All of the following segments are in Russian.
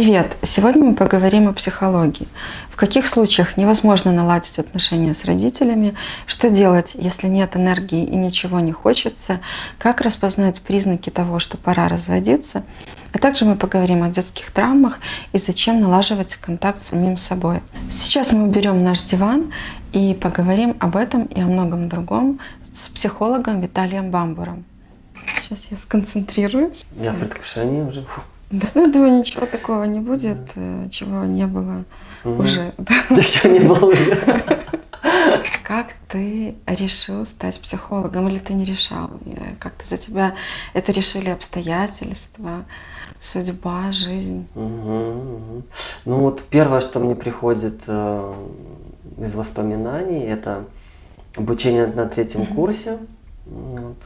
Привет! Сегодня мы поговорим о психологии. В каких случаях невозможно наладить отношения с родителями, что делать, если нет энергии и ничего не хочется, как распознать признаки того, что пора разводиться, а также мы поговорим о детских травмах и зачем налаживать контакт с самим собой. Сейчас мы уберем наш диван и поговорим об этом и о многом другом с психологом Виталием Бамбуром. Сейчас я сконцентрируюсь. Я в предвкушении уже. Фу. Да, ну, думаю, ничего такого не будет, э, чего не было уже. да. Что не было уже. Как ты решил стать психологом или ты не решал? Э, Как-то за тебя это решили обстоятельства, судьба, жизнь? Мгм, мгм. Ну вот первое, что мне приходит э, из воспоминаний, это обучение на третьем курсе вот,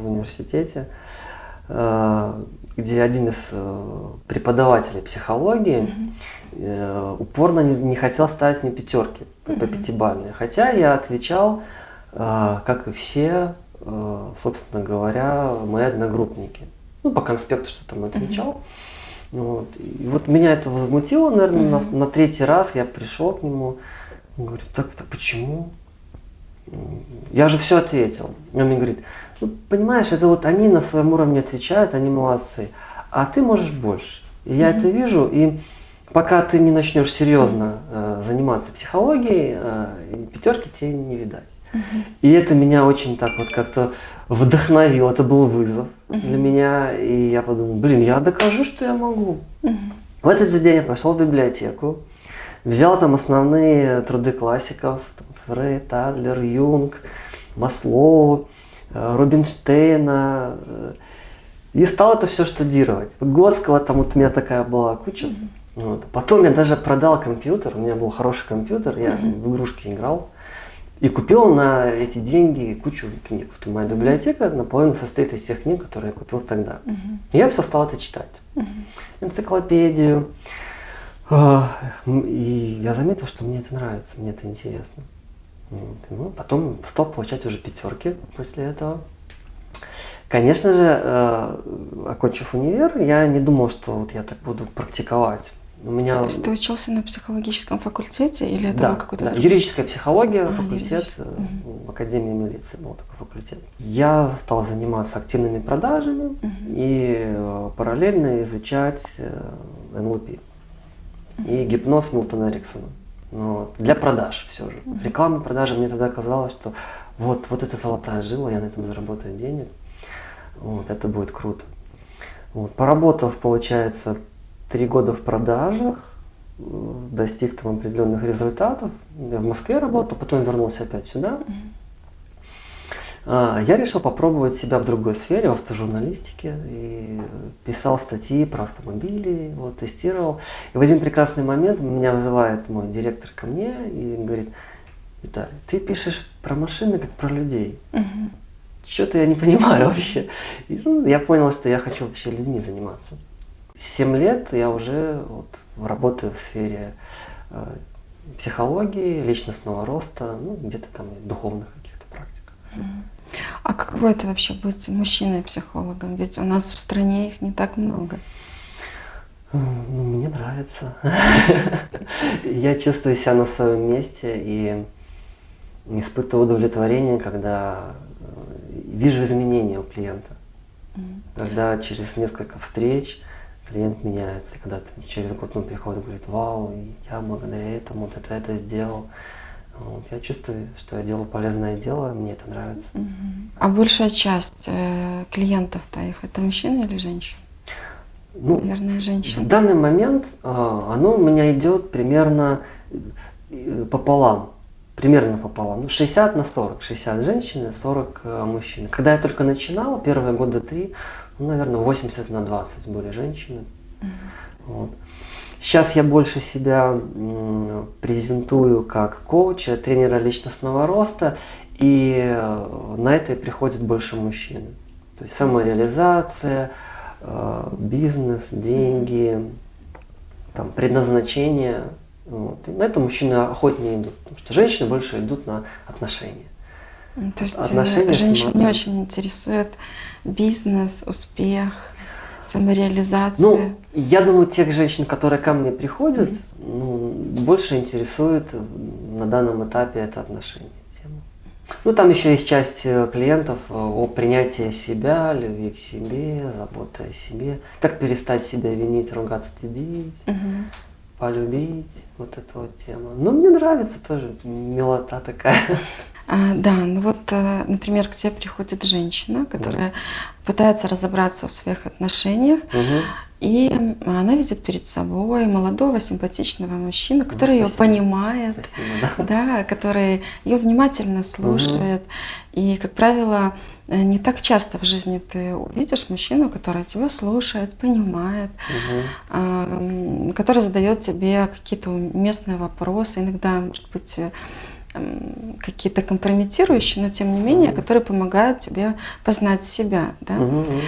в университете, э, где один из э, преподавателей психологии э, упорно не, не хотел ставить мне пятерки по по пятибалльной. Хотя я отвечал, э, как и все, э, собственно говоря, мои одногруппники. Ну, по конспекту что там отвечал. Вот. И вот меня это возмутило, наверное, на, на третий раз я пришел к нему, говорю, так, так почему? Я же все ответил. Он мне говорит, ну, понимаешь, это вот они на своем уровне отвечают, они молодцы, а ты можешь больше. И я это вижу, и пока ты не начнешь серьезно э, заниматься психологией, э, пятерки тебе не видать. И это меня очень так вот как-то вдохновило, это был вызов для меня, и я подумал, блин, я докажу, что я могу. В этот же день я пошел в библиотеку, взял там основные труды классиков, там, Фрейд, Адлер, Юнг, Маслоу, Рубинштейна, э, и стал это все штудировать. Выгодского там вот у меня такая была куча. Вот. Потом я даже продал компьютер, у меня был хороший компьютер, я в игрушки играл. И купил на эти деньги кучу книг. Вот моя библиотека наполовину состоит из тех книг, которые я купил тогда. И я все стал это читать. Энциклопедию. А, И я заметил, что мне это нравится, мне это интересно. Вот. Ну, потом стал получать уже пятерки после этого. Конечно же, э, окончив универ, я не думал, что вот я так буду практиковать. У меня То есть ты учился на психологическом факультете или это да, был какой-то да, другой? юридическая психология, А, факультет, э, в Академии милиции был такой факультет. Я стал заниматься активными продажами и э, параллельно изучать э, НЛП и гипноз Милтона Эриксона. Ну, вот, для продаж все же. Реклама, продажи, мне тогда казалось, что вот, вот это золотая жила, я на этом заработаю денег. Вот, это будет круто. Вот, поработав, получается, три года в продажах, достиг там определенных результатов. Я в Москве работал, потом вернулся опять сюда. Я решил попробовать себя в другой сфере, в автожурналистике, и писал статьи про автомобили, вот, тестировал. И в один прекрасный момент меня вызывает мой директор ко мне и говорит, Виталий, ты пишешь про машины, как про людей. Мгм. Что-то я не понимаю вообще. И, ну, я понял, что я хочу вообще людьми заниматься. Семь лет я уже вот, работаю в сфере э, психологии, личностного роста, ну, где-то там духовных каких-то практик. А каково это вообще быть мужчиной-психологом? Ведь у нас в стране их не так много. Ну, мне нравится. Я чувствую себя на своем месте и испытываю удовлетворение, когда э, вижу изменения у клиента. Когда через несколько встреч клиент меняется, когда через год он приходит и говорит, вау, я благодаря этому вот это, это сделал. Вот, я чувствую, что я делаю полезное дело, мне это нравится. А большая часть э, клиентов-то их это мужчины или женщины? Ну, Наверное, В женщины. данный момент а, оно у меня идет примерно э, пополам. Примерно пополам. Ну, 60 на 40. 60 женщин, 40 э, мужчин. Когда я только начинал, первые года три, ну, наверное, 80 на 20 были женщины. Вот. Сейчас я больше себя презентую как коуча, тренера личностного роста, и э, на это приходит больше мужчин. То есть самореализация, э, бизнес, деньги, там, предназначение. Вот. И на это мужчины охотнее идут, потому что женщины больше идут на отношения. То есть э, Отношения женщин не очень интересует бизнес, успех. Самореализация. Ну, я думаю, тех женщин, которые ко мне приходят, mm-hmm. ну, больше интересует на данном этапе это отношение. Тема. Ну, там еще есть часть э, клиентов э, о принятии себя, любви к себе, заботе о себе, как перестать себя винить, ругаться, стыдить, mm-hmm. полюбить, вот эта вот тема. Ну, мне нравится тоже милота такая. А, да, ну вот, э, например, к тебе приходит женщина, которая да. пытается разобраться в своих отношениях, угу. и она видит перед собой молодого, симпатичного мужчину, который ну, ее понимает, спасибо, да. да, который ее внимательно слушает. Угу. И, как правило, э, не так часто в жизни ты увидишь мужчину, который тебя слушает, понимает, угу. который задает тебе какие-то уместные вопросы, иногда, может быть, какие-то компрометирующие, но тем не менее, mm-hmm. которые помогают тебе познать себя. Да? Mm-hmm.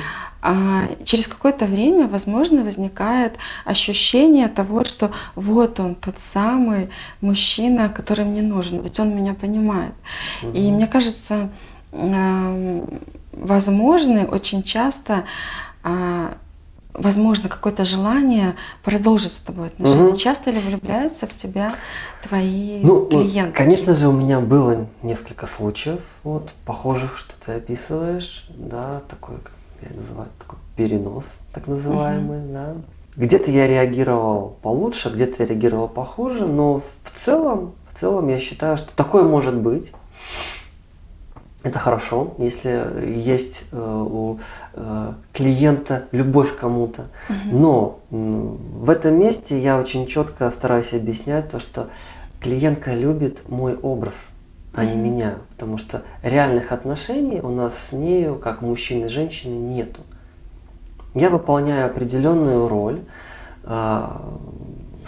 А через какое-то время, возможно, возникает ощущение того, что вот он, тот самый мужчина, который мне нужен, ведь он меня понимает. Mm-hmm. И мне кажется, возможны очень часто а, возможно, какое-то желание продолжить с тобой отношения. Угу. Часто ли влюбляются в тебя твои ну, клиенты? Конечно же, у меня было несколько случаев, вот, похожих, что ты описываешь, да, такой, как я называю, такой перенос, так называемый, угу. да. Где-то я реагировал получше, где-то я реагировал похуже, но в целом, в целом я считаю, что такое может быть. Это хорошо, если есть э, у э, клиента любовь к кому-то. Но в этом месте я очень четко стараюсь объяснять то, что клиентка любит мой образ, а не меня. Потому что реальных отношений у нас с нею, как мужчины и женщины, нету. Я выполняю определенную роль, э,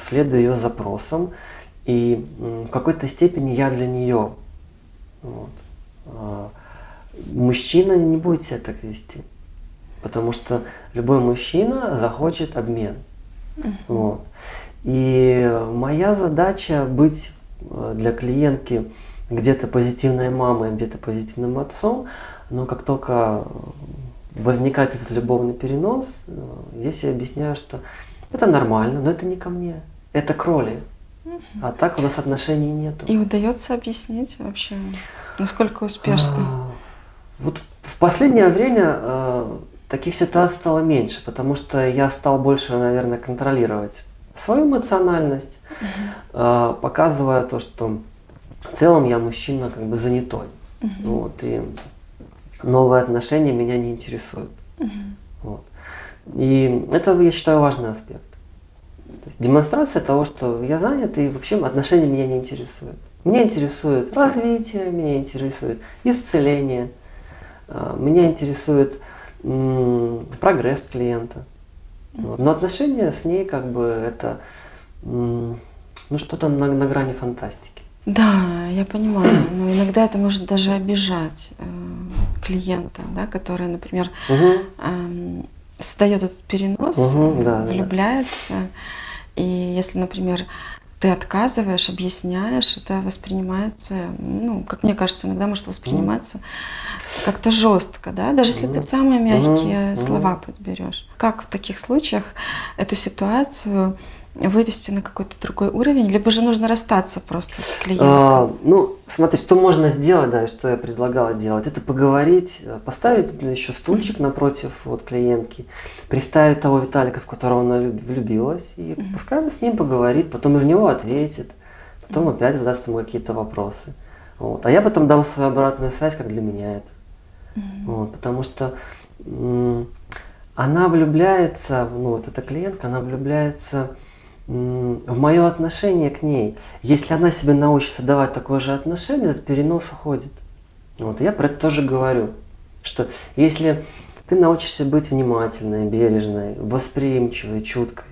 следую ее запросам, и в какой-то степени я для нее. Вот. А, мужчина не будет себя так вести. Потому что любой мужчина захочет обмен. Uh-huh. Вот. И моя задача быть э, для клиентки где-то позитивной мамой, где-то позитивным отцом, но как только возникает этот любовный перенос, э, здесь я объясняю, что это нормально, но это не ко мне, это к роли. А так у нас отношений нету. И удается объяснить вообще, насколько успешно? А, вот в последнее время э, таких ситуаций стало меньше, потому что я стал больше, наверное, контролировать свою эмоциональность, угу. э, показывая то, что в целом я мужчина как бы занятой. Угу. Вот, и новые отношения меня не интересуют. Угу. Вот. И это, я считаю, важный аспект. То есть демонстрация того, что я занят и вообще отношения меня не интересуют. Меня интересует развитие, меня интересует исцеление, а, меня интересует прогресс клиента. Вот. Но отношения с ней как бы это ну, что-то на, на грани фантастики. Да, я понимаю, но иногда это может даже обижать э, клиента, да, который, например, угу. э, создает этот перенос, угу, да, влюбляется. Да. И если, например, ты отказываешь, объясняешь, это воспринимается, ну, как мне кажется, иногда может восприниматься mm. как-то жестко, да, даже если mm. ты самые мягкие mm. слова подберешь. Как в таких случаях эту ситуацию вывести на какой-то другой уровень, либо же нужно расстаться просто с клиентом? А, ну, смотри, что можно сделать, да, что я предлагала делать, это поговорить, поставить еще стульчик напротив вот клиентки, представить того Виталика, в которого она влюбилась, и mm-hmm. пускай она с ним поговорит, потом из него ответит, потом mm-hmm. опять задаст ему какие-то вопросы. Вот. А я потом дам свою обратную связь, как для меня это. Mm-hmm. Вот, потому что она влюбляется, ну вот эта клиентка, она влюбляется в мое отношение к ней. Если она себе научится давать такое же отношение, этот перенос уходит. Вот, я про это тоже говорю, что если ты научишься быть внимательной, бережной, восприимчивой, чуткой,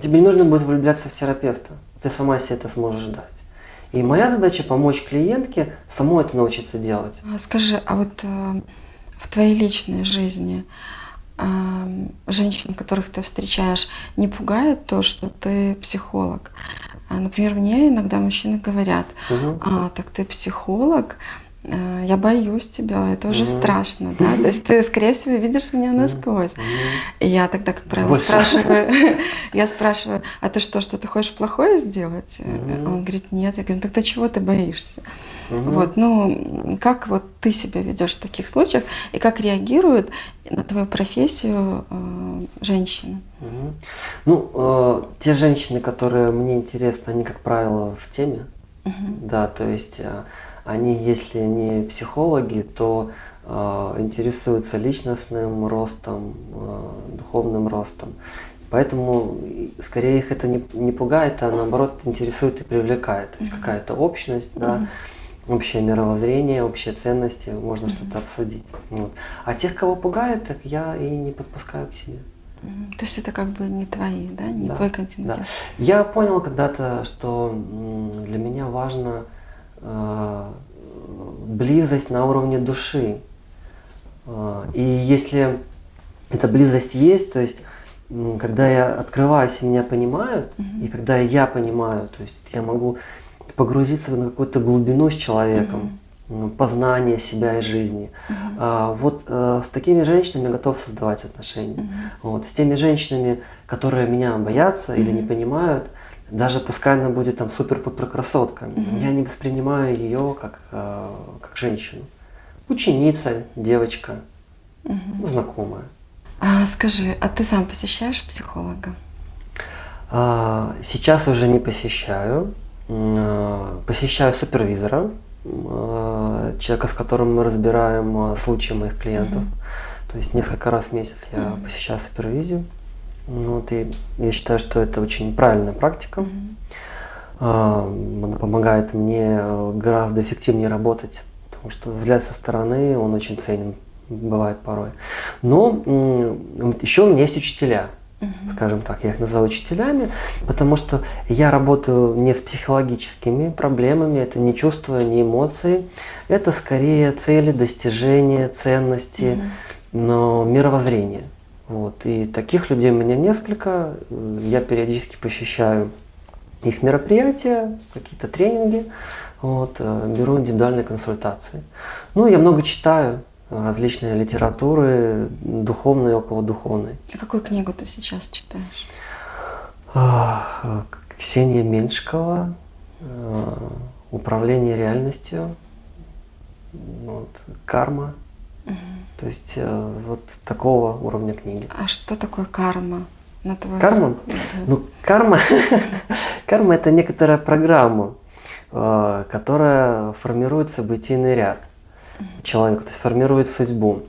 тебе не нужно будет влюбляться в терапевта, ты сама себе это сможешь дать. И моя задача помочь клиентке самой это научиться делать. А скажи, а вот э, в твоей личной жизни женщин, которых ты встречаешь, не пугает то, что ты психолог? А, например, мне иногда мужчины говорят, угу. а, так ты психолог, э, я боюсь тебя, это уже страшно, да, то есть ты, скорее всего, видишь меня насквозь. И я тогда, как правило, Больше. спрашиваю, я спрашиваю, а ты что, что ты хочешь плохое сделать? Он говорит, нет. Я говорю, ну тогда чего ты боишься? Мгм. Вот, ну, как вот ты себя ведешь в таких случаях и как реагируют на твою профессию э, женщины? Мгм. Ну, э, те женщины, которые мне интересны, они, как правило, в теме. Мгм. Да, то есть э, они, если не психологи, то э, интересуются личностным ростом, э, духовным ростом. Поэтому скорее их это не, не пугает, а наоборот интересует и привлекает. То есть какая-то общность, да, Мгм. Общее мировоззрение, общие ценности, можно что-то обсудить. Вот. А тех, кого пугает, так я и не подпускаю к себе. Мгм. То есть это как бы не твои, да, не Да, твой контингент. Я понял когда-то, что для меня важно э, близость на уровне души. Э, И если эта близость есть, то есть когда я открываюсь и меня понимают, Мгм. и когда я понимаю, то есть я могу погрузиться на какую-то глубину с человеком, м, познание себя и жизни. А, Вот э, с такими женщинами готов создавать отношения. Мгм. Вот. С теми женщинами, которые меня боятся или не понимают, даже пускай она будет там супер-пупер красотка, Мгм. я не воспринимаю ее как, э, как женщину. Ученица, девочка, Мгм. знакомая. А скажи, а ты сам посещаешь психолога? А, Сейчас уже не посещаю. А, Посещаю супервизора, а, человека, с которым мы разбираем а, случаи моих клиентов. Мгм. То есть несколько раз в месяц я Мгм. посещаю супервизию. Ну, Вот, и я считаю, что это очень правильная практика. А, Она помогает мне э, гораздо эффективнее работать, потому что взгляд со стороны, он очень ценен, бывает порой. Но еще у меня есть учителя, Скажем так, я их называю учителями, потому что я работаю не с психологическими проблемами, это не чувства, не эмоции, это скорее цели, достижения, ценности, Мгм. но мировоззрение. Вот. И таких людей у меня несколько. Я периодически посещаю их мероприятия, какие-то тренинги, вот, э, беру индивидуальные консультации. Ну, я много читаю различные литературы, духовной и околодуховной. А какую книгу ты сейчас читаешь? Ксения Меньшикова, э, «Управление реальностью», вот, «Карма». Мгм. То есть э, вот такого уровня книги. А что такое карма? На твой Карма? взгляд? Ну, карма, карма это некоторая программа, э, которая формирует событийный ряд человека, то есть формирует судьбу.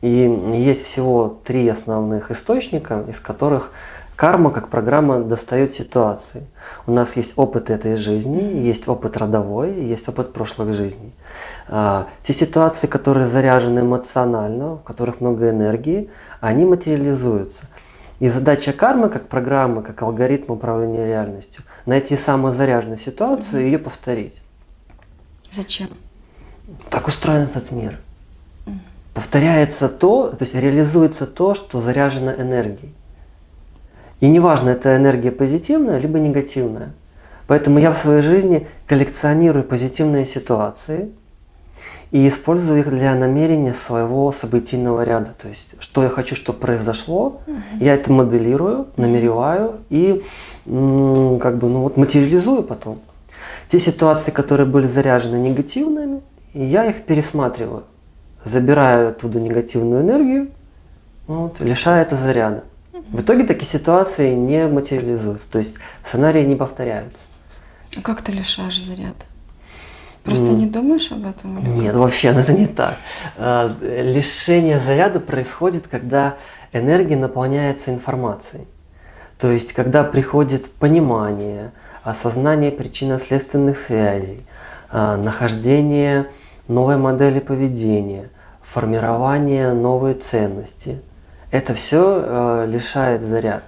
И есть всего три основных источника, из которых карма как программа достает ситуации. У нас есть опыт этой жизни, есть опыт родовой, есть опыт прошлых жизней. А, Те ситуации, которые заряжены эмоционально, в которых много энергии, они материализуются. И задача кармы, как программы, как алгоритм управления реальностью, найти самую заряженную ситуацию и ее повторить. Зачем? Так устроен этот мир. Повторяется то, то есть реализуется то, что заряжено энергией. И неважно, это энергия позитивная, либо негативная. Поэтому я в своей жизни коллекционирую позитивные ситуации и использую их для намерения своего событийного ряда. То есть, что я хочу, чтобы произошло, я это моделирую, намереваю и как бы, ну, вот, материализую потом. Те ситуации, которые были заряжены негативными, я их пересматриваю, забираю оттуда негативную энергию, вот, лишая это заряда. В итоге такие ситуации не материализуются, то есть сценарии не повторяются. А как ты лишаешь заряд? Просто М. не думаешь об этом? или Нет, как? вообще это не так. А, Лишение заряда происходит, когда энергия наполняется информацией. То есть, когда приходит понимание, осознание причинно-следственных связей, а, нахождение новой модели поведения, формирование новой ценности. Это все лишает заряд.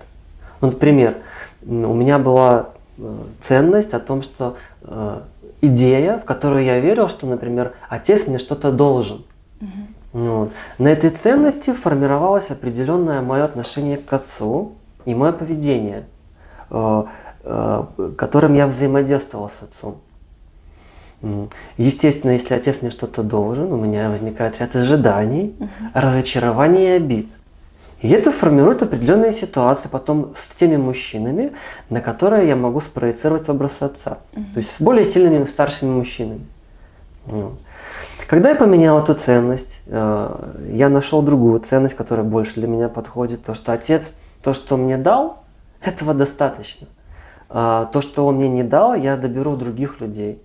Ну, например, у меня была э, ценность о том, что э, идея, в которую я верил, что, например, отец мне что-то должен. Мгм. Вот. На этой ценности формировалось определенное мое отношение к отцу и мое поведение, э, э, которым я взаимодействовал с отцом. Естественно, если отец мне что-то должен, у меня возникает ряд ожиданий, угу. разочарований и обид. И это формирует определенные ситуации потом с теми мужчинами, на которые я могу спроецировать образ отца. Угу. То есть с более сильными старшими мужчинами. Когда я поменял эту ценность, э, я нашел другую ценность, которая больше для меня подходит. То, что отец, то, что мне дал, этого достаточно. А то, что он мне не дал, я доберу других людей.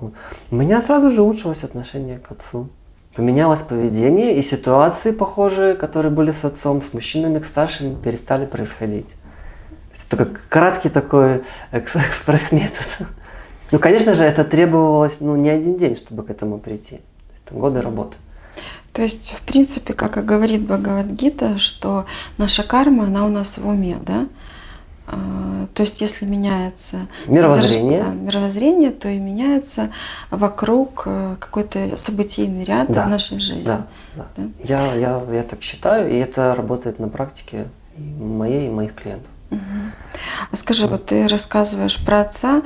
У меня сразу же улучшилось отношение к отцу. Поменялось поведение, и ситуации похожие, которые были с отцом, с мужчинами, к старшим, перестали происходить. Это как краткий такой экспресс-метод. Ну, конечно же, это требовалось ну, не один день, чтобы к этому прийти. Это годы работы. То есть, в принципе, как и говорит Бхагавадгита, что наша карма, она у нас в уме, да? А, то есть, если меняется мировоззрение, содерж... мировоззрение то и меняется вокруг э, какой-то событийный ряд да. в нашей жизни. Да, да. да? Я, я, я так считаю, и это работает на практике моей и моих клиентов. Угу. А скажи, вот ты рассказываешь про отца,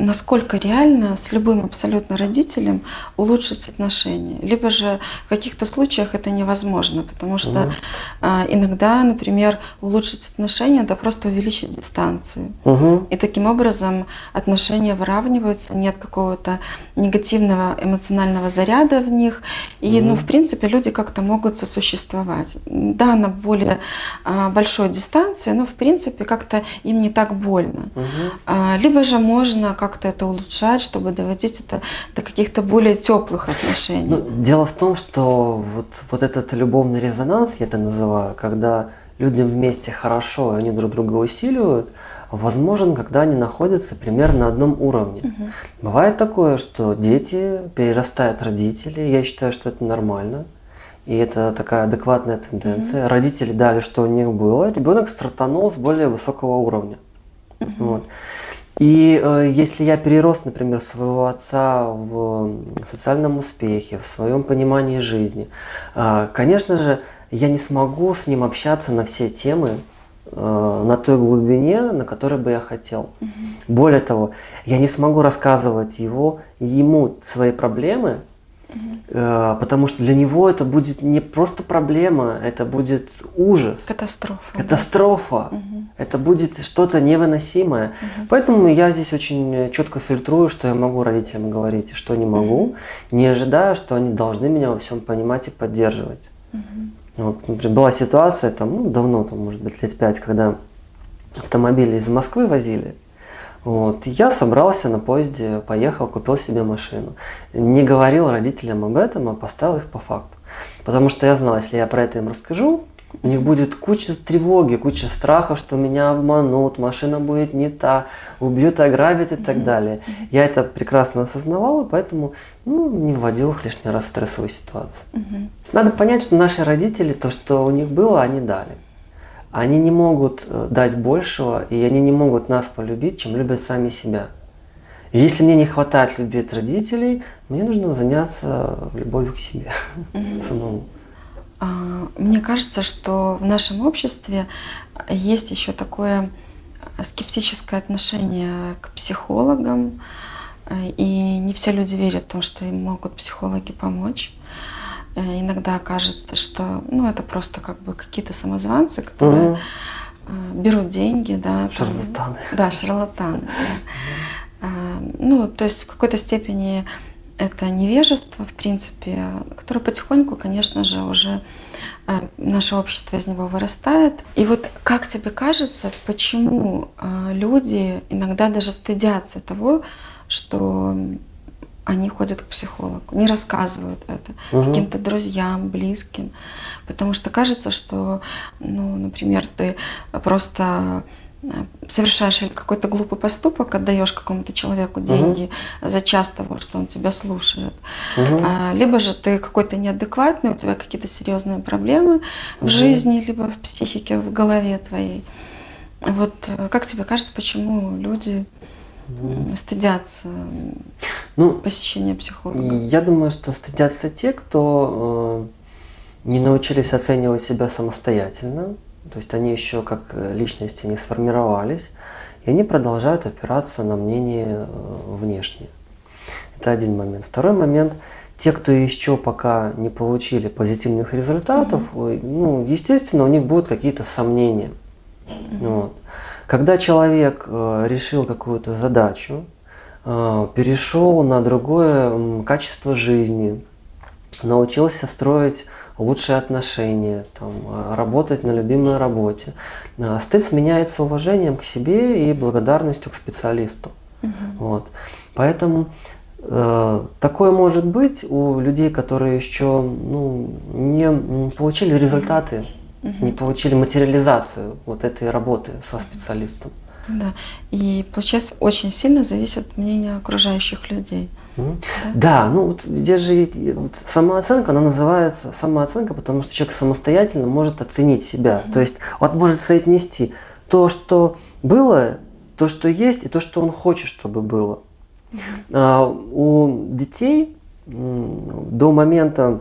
насколько реально с любым абсолютно родителем улучшить отношения. Либо же в каких-то случаях это невозможно, потому что угу. а, иногда, например, улучшить отношения – это просто увеличить дистанцию. Угу. И таким образом отношения выравниваются, нет какого-то негативного эмоционального заряда в них. И, угу. ну, в принципе, люди как-то могут сосуществовать. Да, на более а, большой дистанции, но, в принципе, как-то им не так больно. Угу. А, либо же можно как как-то это улучшать, чтобы доводить это до каких-то более теплых отношений? Ну, дело в том, что вот, вот этот любовный резонанс, я это называю, когда людям вместе хорошо, и они друг друга усиливают, возможен, когда они находятся примерно на одном уровне. Угу. Бывает такое, что дети перерастают родителей, я считаю, что это нормально. И это такая адекватная тенденция. Mm Родители дали, что у них было, ребенок стартанул с более высокого уровня. Mm Вот. И э, если я перерос, например, своего отца в социальном успехе, в своем понимании жизни, э, конечно же, я не смогу с ним общаться на все темы э, на той глубине, на которой бы я хотел. Угу. Более того, я не смогу рассказывать его, ему свои проблемы, Угу. Потому что для него это будет не просто проблема, это будет ужас. Катастрофа. Катастрофа. Да? Угу. Это будет что-то невыносимое. Угу. Поэтому я здесь очень четко фильтрую, что я могу родителям говорить, и что не могу, угу. не ожидая, что они должны меня во всем понимать и поддерживать. Угу. Вот, например, была ситуация, там, ну, давно, там, может быть, лет пять, когда автомобили из Москвы возили, вот. Я собрался на поезде, поехал, купил себе машину. Не говорил родителям об этом, а поставил их по факту. Потому что я знал, если я про это им расскажу, у них будет куча тревоги, куча страхов, что меня обманут, машина будет не та, убьют, ограбят и так далее. Я это прекрасно осознавал, и поэтому ну, не вводил их лишний раз в стрессовую ситуацию. Надо понять, что наши родители, то, что у них было, они дали они не могут э, дать большего, и они не могут нас полюбить, чем любят сами себя. И если мне не хватает любви от родителей, мне нужно заняться любовью к себе самому. А, мне кажется, что в нашем обществе есть еще такое скептическое отношение к психологам, э, и не все люди верят в том, что им могут психологи помочь. Э, иногда кажется, что ну, это просто как бы какие-то самозванцы, которые угу. берут деньги. Да, шарлатаны. Там, да, шарлатаны. Да. Ну, то есть в какой-то степени это невежество, в принципе, которое потихоньку, конечно же, уже э, наше общество из него вырастает. И вот как тебе кажется, почему люди иногда даже стыдятся того, что они ходят к психологу, не рассказывают это угу. каким-то друзьям, близким, потому что кажется, что, ну, например, ты просто э, совершаешь какой-то глупый поступок, отдаешь какому-то человеку деньги угу. за час того, что он тебя слушает, угу. либо же ты какой-то неадекватный, у тебя какие-то серьезные проблемы угу. в жизни, либо в психике, в голове твоей. Вот э, как тебе кажется, почему люди стыдятся ну, посещения психолога? Я думаю, что стыдятся те, кто э, не научились оценивать себя самостоятельно, то есть они еще как личности не сформировались, и они продолжают опираться на мнение э, внешнее. Это один момент. Второй момент – те, кто еще пока не получили позитивных результатов, mm-hmm. ну, естественно, у них будут какие-то сомнения. Mm-hmm. Вот. Когда человек э, решил какую-то задачу, э, перешел на другое качество жизни, научился строить лучшие отношения, там, э, работать на любимой работе, стыд сменяется уважением к себе и благодарностью к специалисту. Mm-hmm. Вот. Поэтому Э, такое может быть у людей, которые еще ну, не получили результаты, угу. не получили материализацию вот этой работы со специалистом. Да, и получается очень сильно зависит от мнения окружающих людей. Да? да, ну вот здесь же вот, самооценка, она называется самооценка, потому что человек самостоятельно может оценить себя. Mm. То есть он может соотнести то, что было, то, что есть, и то, что он хочет, чтобы было. А, у детей до момента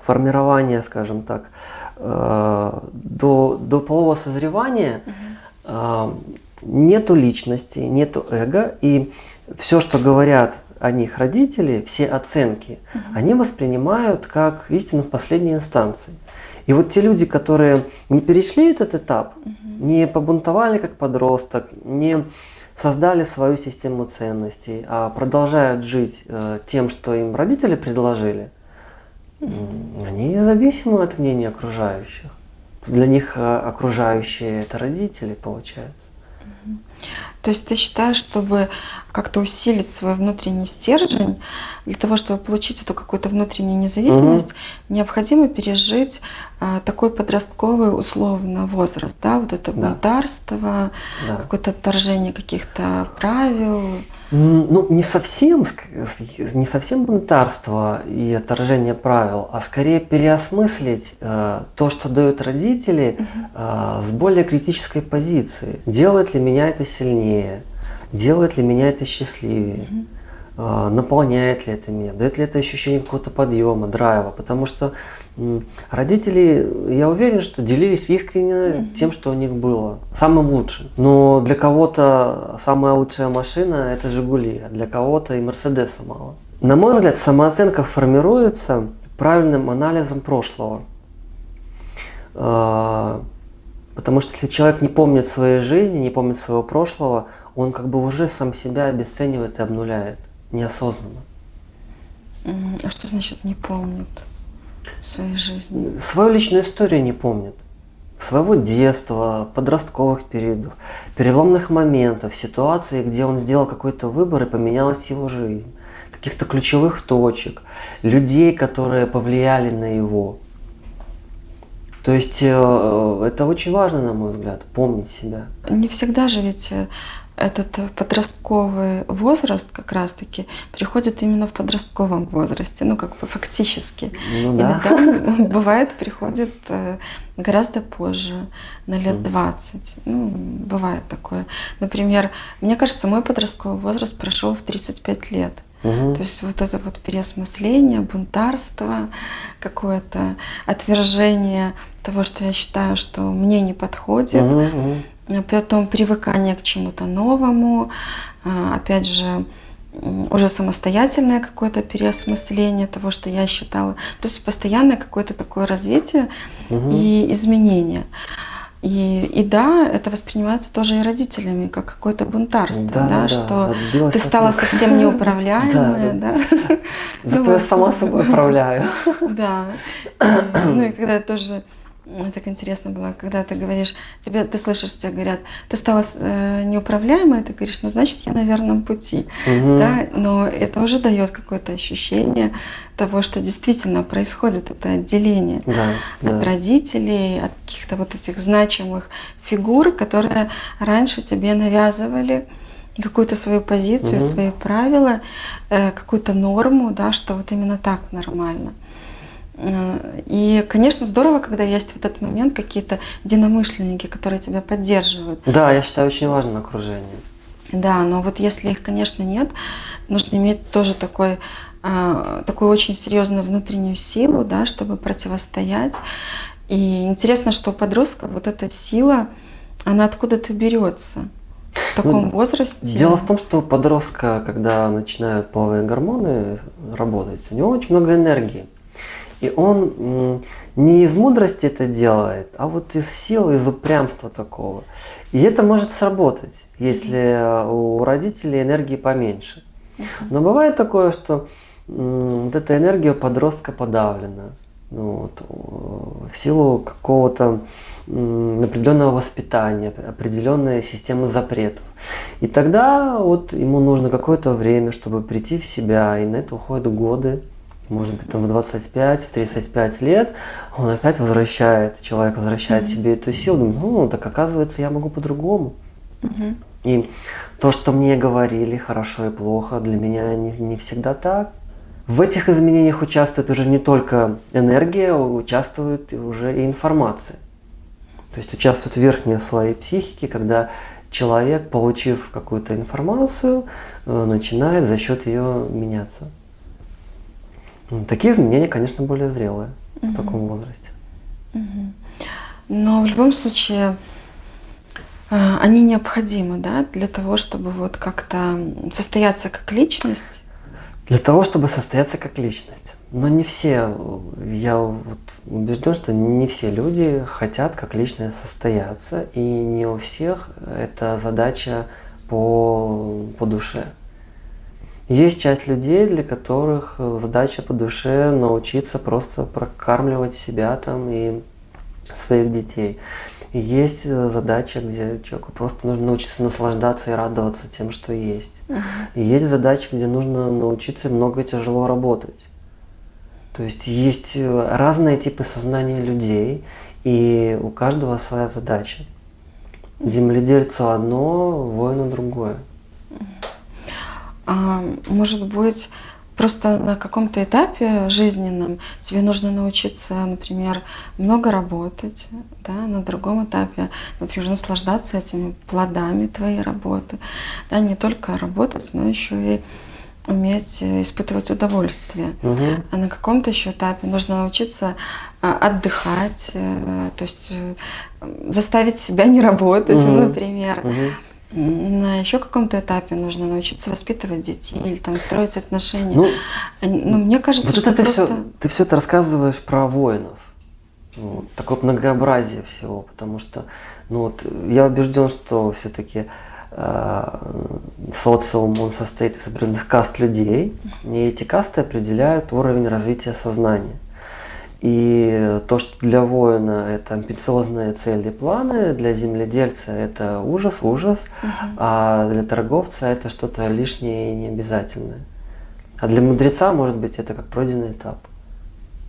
формирования, скажем так, до, до полового созревания угу. нету личности, нету эго, и все, что говорят о них родители, все оценки, угу. они воспринимают как истину в последней инстанции. И вот те люди, которые не перешли этот этап, угу. не побунтовали как подросток, не создали свою систему ценностей, а продолжают жить э, тем, что им родители предложили, они зависимы от мнения окружающих. Для них э, окружающие это родители, получается. То есть ты считаешь, чтобы как-то усилить свой внутренний стержень, для того, чтобы получить эту какую-то внутреннюю независимость, угу. необходимо пережить а, такой подростковый условно возраст, да, вот это да. бунтарство, да. какое-то отторжение каких-то правил. Ну, не совсем, не совсем бунтарство и отторжение правил, а скорее переосмыслить э, то, что дают родители, э, с более критической позиции. Делает ли меня это сильнее? делает ли меня это счастливее, -hmm. наполняет ли это меня, дает ли это ощущение какого-то подъема, драйва, потому что родители, я уверен, что делились искренне тем, что у них было, самым лучшим. Но для кого-то самая лучшая машина – это «Жигули», а для кого-то и «Мерседеса» мало. На мой взгляд, самооценка формируется правильным анализом прошлого. А, потому что если человек не помнит своей жизни, не помнит своего прошлого, он как бы уже сам себя обесценивает и обнуляет неосознанно. А что значит не помнит своей жизни? Свою личную историю не помнит. Своего детства, подростковых периодов, переломных моментов, ситуаций, где он сделал какой-то выбор и поменялась его жизнь, каких-то ключевых точек, людей, которые повлияли на его. То есть э, это очень важно, на мой взгляд, помнить себя. Не всегда же ведь э, этот подростковый возраст как раз-таки приходит именно в подростковом возрасте, ну как бы фактически. Ну, да. Иногда бывает приходит э, гораздо позже, на лет 20. Ну, бывает такое. Например, мне кажется, мой подростковый возраст прошел в 35 лет. Угу. То есть вот это вот переосмысление, бунтарство, какое-то отвержение того, что я считаю, что мне не подходит. Угу потом привыкание к чему-то новому, а, опять же, уже самостоятельное какое-то переосмысление того, что я считала. То есть постоянное какое-то такое развитие угу. и изменение. И, и да, это воспринимается тоже и родителями, как какое-то бунтарство, да, да, да что ты стала совсем неуправляемая, да. Зато я сама собой управляю. Да. Ну и когда тоже так интересно было, когда ты говоришь, тебе, ты слышишь, тебе говорят, ты стала э, неуправляемой, ты говоришь, ну значит я на верном пути, угу. да, но это уже дает какое-то ощущение того, что действительно происходит это отделение да, от да. родителей, от каких-то вот этих значимых фигур, которые раньше тебе навязывали какую-то свою позицию, угу. свои правила, э, какую-то норму, да, что вот именно так нормально. И, конечно, здорово, когда есть в этот момент какие-то единомышленники, которые тебя поддерживают. Да, я считаю, очень важно окружение. Да, но вот если их, конечно, нет, нужно иметь тоже такой, э, такую очень серьезную внутреннюю силу, да, чтобы противостоять. И интересно, что у подростка вот эта сила, она откуда-то берется. таком ну, возрасте? Дело в том, что у подростка, когда начинают половые гормоны работать, у него очень много энергии. И он не из мудрости это делает, а вот из силы, из упрямства такого. И это может сработать, если у родителей энергии поменьше. Но бывает такое, что вот эта энергия подростка подавлена. Ну, вот, в силу какого-то определенного воспитания, определенной системы запретов. И тогда вот ему нужно какое-то время, чтобы прийти в себя, и на это уходят годы, может быть, там в 25, в 35 лет, он опять возвращает, человек возвращает mm-hmm. себе эту силу, думает, ну, так оказывается, я могу по-другому. Mm-hmm. И то, что мне говорили, хорошо и плохо, для меня не, не всегда так. В этих изменениях участвует уже не только энергия, участвует уже и информация. То есть участвуют верхние слои психики, когда человек, получив какую-то информацию, э, начинает за счет ее меняться. Такие изменения, конечно, более зрелые угу. в таком возрасте. Угу. Но в любом случае э, они необходимы, да, для того, чтобы вот как-то состояться как личность. Для того, чтобы состояться как личность. Но не все, я вот убежден, что не все люди хотят как личность состояться, и не у всех эта задача по, по душе. Есть часть людей, для которых задача по душе научиться просто прокармливать себя там и своих детей. И есть задача, где человеку просто нужно научиться наслаждаться и радоваться тем, что есть. Uh -huh. И есть задача, где нужно научиться много и тяжело работать. То есть есть разные типы сознания людей, и у каждого своя задача. Земледельцу одно, воину другое. А, может быть, просто на каком-то этапе жизненном тебе нужно научиться, например, много работать, да, на другом этапе, например, наслаждаться этими плодами твоей работы, да, не только работать, но еще и уметь испытывать удовольствие. Угу. А на каком-то еще этапе нужно научиться а, отдыхать, э, то есть э, заставить себя не работать, угу. например. Угу на еще каком-то этапе нужно научиться воспитывать детей или там строить отношения. Ну, ну мне кажется, вот что ты просто... все, ты все это рассказываешь про воинов. Вот, такое многообразие всего, потому что ну вот, я убежден, что все-таки э, социум он состоит из определенных каст людей, и эти касты определяют уровень развития сознания. И то, что для воина это амбициозные цели и планы, для земледельца это ужас, ужас, угу. а для торговца это что-то лишнее и необязательное. А для мудреца, может быть, это как пройденный этап.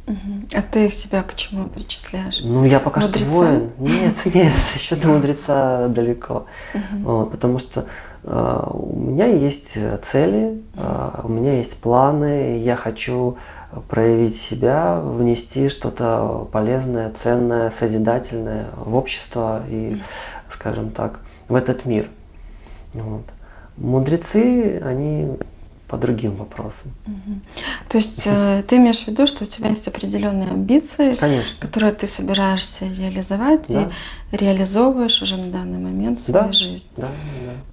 Угу. А ты себя к чему причисляешь? Ну, я пока мудреца? что воин. Нет, нет, еще до мудреца далеко. Угу. Вот, потому что э, у меня есть цели, э, у меня есть планы, я хочу проявить себя, внести что-то полезное, ценное, созидательное в общество и, скажем так, в этот мир. Вот. Мудрецы, они по другим вопросам. Угу. То есть э, ты имеешь в виду, что у тебя есть определенные амбиции, Конечно. которые ты собираешься реализовать да. и реализовываешь уже на данный момент в своей да. жизни. Да,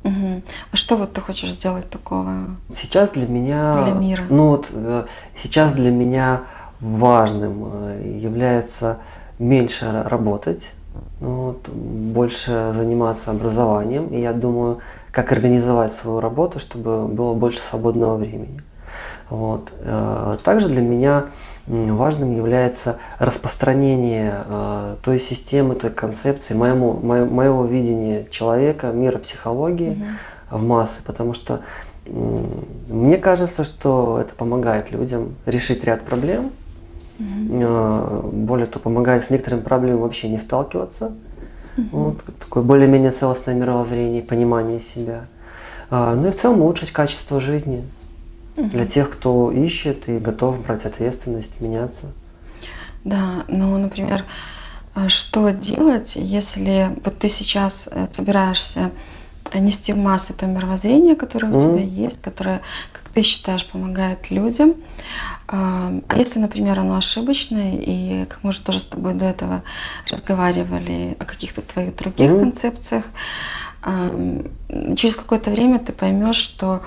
да. Угу. А что вот ты хочешь сделать такого? Сейчас для меня. Для мира. Ну вот э, сейчас для меня важным э, является меньше работать, ну вот, больше заниматься образованием. И я думаю, как организовать свою работу, чтобы было больше свободного времени. Вот. Э, также для меня важным является распространение э, той системы, той концепции, моему, моего видения человека, мира психологии угу. в массы, потому что мне кажется, что это помогает людям решить ряд проблем, угу. более того, помогает с некоторыми проблемами вообще не сталкиваться, Угу. Вот, такое более-менее целостное мировоззрение, понимание себя. А, ну и в целом улучшить качество жизни угу. для тех, кто ищет и готов брать ответственность, меняться. Да, ну, например, а что делать, если вот ты сейчас э, собираешься нести в массы то мировоззрение, которое у mm тебя есть, которое, как ты считаешь, помогает людям. А если, например, оно ошибочное, и как мы уже тоже с тобой до этого разговаривали о каких-то твоих других mm концепциях, через какое-то время ты поймешь, что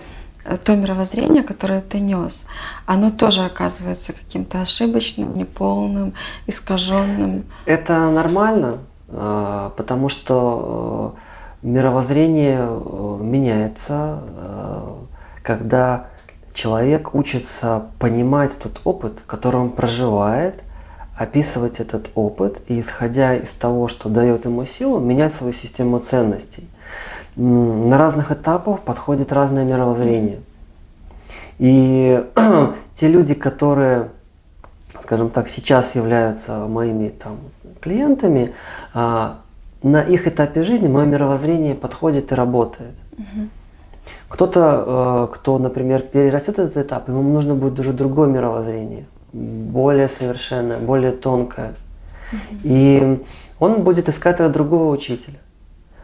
то мировоззрение, которое ты нес, оно тоже оказывается каким-то ошибочным, неполным, искаженным. Это нормально, а, потому что э, мировоззрение э, меняется, э, когда человек учится понимать тот опыт, который он проживает, описывать этот опыт и, исходя из того, что дает ему силу, менять свою систему ценностей на разных этапах подходит разное мировоззрение. И те люди, которые, скажем так, сейчас являются моими там, клиентами, а, на их этапе жизни мое мировоззрение подходит и работает. Кто-то, э, кто, например, перерастет этот этап, ему нужно будет уже другое мировоззрение, более совершенное, более тонкое. И он будет искать другого учителя.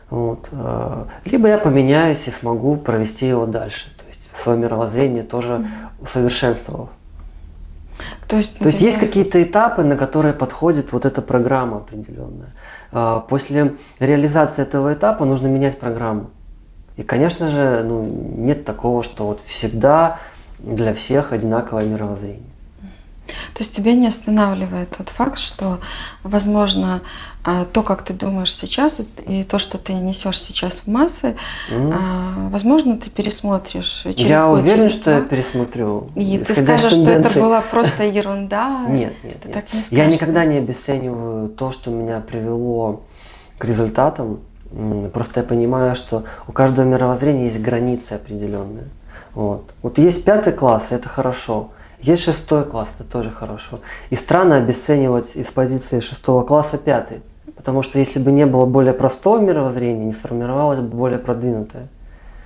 Вот. Э, либо я поменяюсь и смогу провести его дальше. То есть свое мировоззрение тоже усовершенствовав. То есть, То есть есть какие-то этапы, на которые подходит вот эта программа определенная. Э, после реализации этого этапа нужно менять программу. И, конечно же, ну, нет такого, что вот всегда для всех одинаковое мировоззрение. То есть тебя не останавливает тот факт, что, возможно, а, то, как ты думаешь сейчас, и то, что ты несешь сейчас в массы, mm. возможно, ты пересмотришь через Я год, уверен, что я пересмотрю. И ты скажешь, что это была просто ерунда. Нет, нет, нет. Так не я никогда не обесцениваю то, что меня привело к результатам. Просто я понимаю, что у каждого мировоззрения есть границы определенные. Вот. вот есть пятый класс, это хорошо. Есть шестой класс, это тоже хорошо. И странно обесценивать из позиции шестого класса пятый. Потому что если бы не было более простого мировоззрения, не сформировалось бы более продвинутое.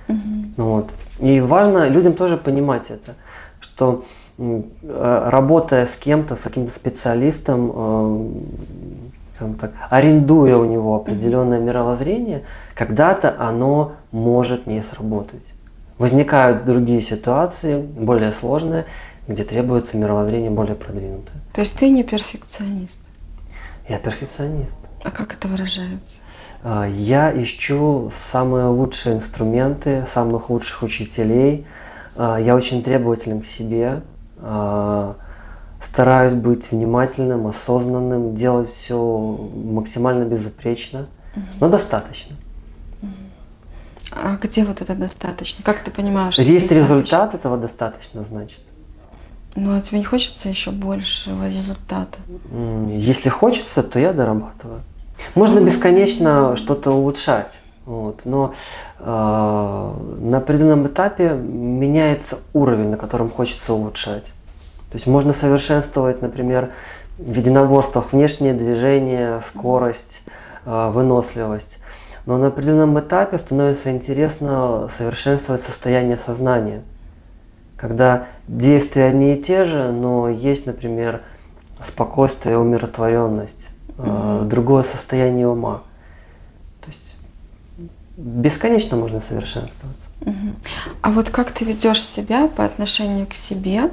Угу. Вот. И важно людям тоже понимать это, что э, работая с кем-то, с каким-то специалистом, э, так, арендуя у него определенное мировоззрение, когда-то оно может не сработать. Возникают другие ситуации, более сложные, где требуется мировоззрение более продвинутое. То есть ты не перфекционист? Я перфекционист. А как это выражается? А, я ищу самые лучшие инструменты, самых лучших учителей. А, я очень требователен к себе. А, стараюсь быть внимательным, осознанным, делать все максимально безупречно, но достаточно. А где вот это достаточно? Как ты понимаешь? Что Есть результат этого достаточно, значит. Ну, а тебе не хочется еще большего результата? Если хочется, то я дорабатываю. Можно бесконечно что-то улучшать, вот, но э, на определенном этапе меняется уровень, на котором хочется улучшать. То есть можно совершенствовать, например, в единоборствах внешнее движение, скорость, э, выносливость. Но на определенном этапе становится интересно совершенствовать состояние сознания когда действия одни и те же, но есть, например, спокойствие, умиротворенность, mm-hmm. другое состояние ума. То есть бесконечно можно совершенствоваться. Mm-hmm. А вот как ты ведешь себя по отношению к себе,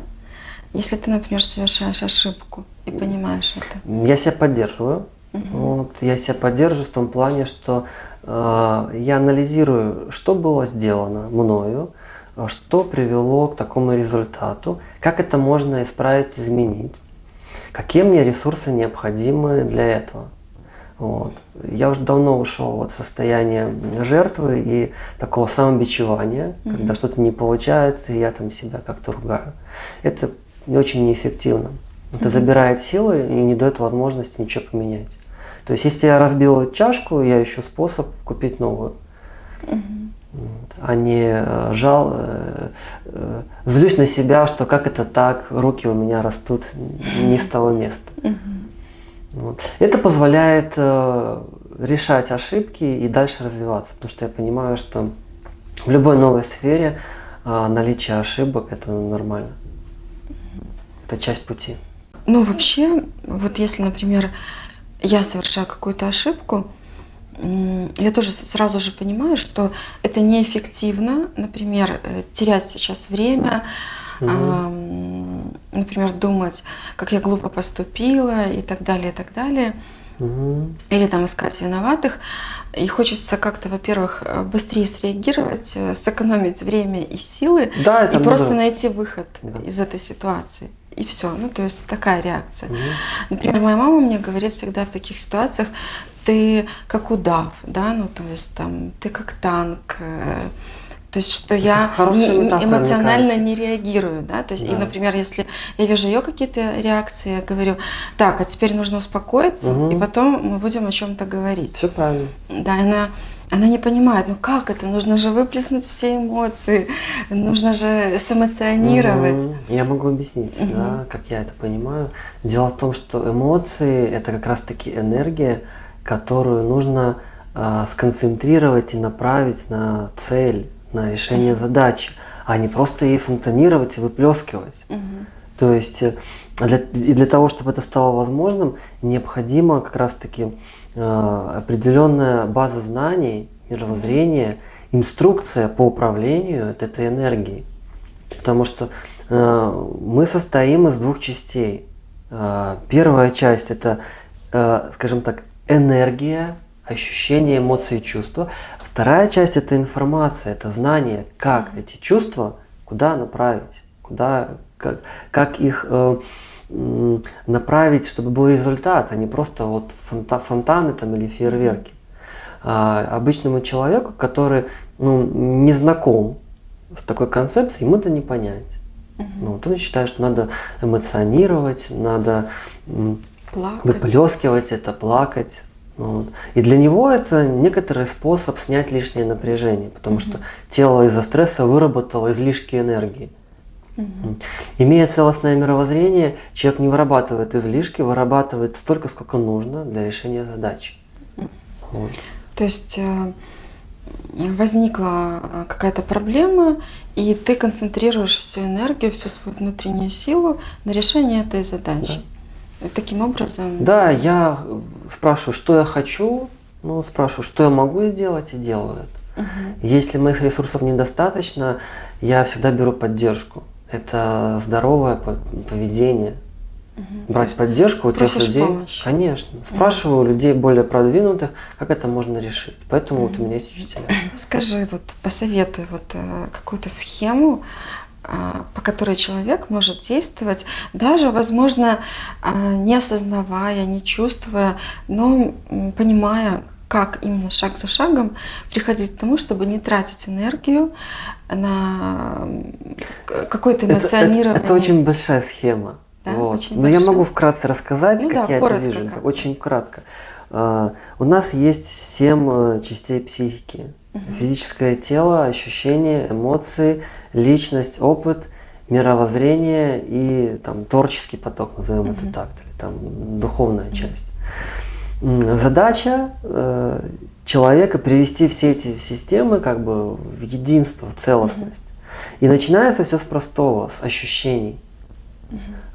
если ты, например, совершаешь ошибку и понимаешь это? Я себя поддерживаю. Mm-hmm. Вот, я себя поддерживаю в том плане, что э, я анализирую, что было сделано мною, а что привело к такому результату, как это можно исправить, изменить, какие мне ресурсы необходимы для этого. Вот. Я уже давно ушел от состояния жертвы и такого самобичевания, mm-hmm. когда что-то не получается, и я там себя как-то ругаю. Это очень неэффективно. Это mm-hmm. забирает силы и не дает возможности ничего поменять. То есть, если я разбил чашку, я ищу способ купить новую. Mm-hmm а не э, жал, э, э, злюсь на себя, что как это так, руки у меня растут не с того места. Вот. Это позволяет решать ошибки и дальше развиваться, потому что я понимаю, что в любой новой сфере наличие ошибок это нормально. Это часть пути. Ну, вообще, вот если, например, я совершаю какую-то ошибку, я тоже сразу же понимаю, что это неэффективно, например, э, терять сейчас время, угу. например, думать, как я глупо поступила и так далее, и так далее. Мгм. или там искать виноватых. И хочется как-то, во-первых, э, быстрее среагировать, э, сэкономить время и силы, Да, и просто надо- найти выход Да. из этой ситуации. И все. Ну, то есть такая реакция. Мгм. Например, моя мама мне говорит всегда в таких ситуациях, ты как удав, да, ну то есть там ты как танк, э, то есть что я хорошая не- эмоционально не реагирую, да, то есть и, Да. например, если я вижу ее какие-то реакции, я говорю, так, а теперь нужно успокоиться, Мгм. и потом мы будем о чем-то говорить. Все правильно. Да, она, она не понимает, ну как это, нужно же выплеснуть все эмоции, нужно же сэмоционировать. Мгм. Я могу объяснить, Мгм. да, как я это понимаю. Дело в том, что эмоции это как раз-таки энергия, которую нужно а, сконцентрировать и направить на цель, на решение задачи, а не просто ей фонтанировать и выплескивать. Мгм. То есть э, для, и для того, чтобы это стало возможным, необходима как раз-таки э, определенная база знаний, мировоззрения, инструкция по управлению этой энергией. Потому что э, мы состоим из двух частей. Э, первая часть это, э, скажем так, энергия, ощущения, эмоции, чувства. Вторая часть это информация, это знание, как эти чувства, куда направить, куда, как, как их э, направить, чтобы был результат, а не просто вот фонта- фонтаны там или фейерверки. А, обычному человеку, который ну, не знаком с такой концепцией, ему это не понять. Ну, вот он считает, что надо эмоционировать, надо Плакать. выплескивать это, плакать. Вот. И для него это некоторый способ снять лишнее напряжение, потому что тело из-за стресса выработало излишки энергии. Имея целостное мировоззрение, человек не вырабатывает излишки, вырабатывает столько, сколько нужно для решения задачи. Вот. То есть э, возникла э, какая-то проблема, и ты концентрируешь всю энергию, всю свою внутреннюю силу на решение этой задачи. И таким образом. Да, я спрашиваю, что я хочу, ну, спрашиваю, что я могу сделать, и делаю это. Мгм. Если моих ресурсов недостаточно, я всегда беру поддержку. Это здоровое по- поведение. Мгм. Брать есть поддержку у тех людей. помощи. Конечно. Спрашиваю у людей более продвинутых, как это можно решить. Поэтому вот у меня есть учителя. Скажи, вот посоветуй вот э, какую-то схему, а, по которой человек может действовать, даже, возможно, а, не осознавая, не чувствуя, но понимая, как именно шаг за шагом приходить к тому, чтобы не тратить энергию на к- какое-то Это, это- эмоционирование. это очень большая схема. Да, Вот. очень Но я большая. могу вкратце рассказать, Ну как да, я коротко это вижу. как. Очень кратко. А, У нас есть семь э, частей психики. Физическое тело, ощущения, эмоции, личность, опыт, мировоззрение и там, творческий поток, назовем это так, или там духовная часть. Задача э, человека привести все эти системы как бы в единство, в целостность. И начинается все с простого, с ощущений.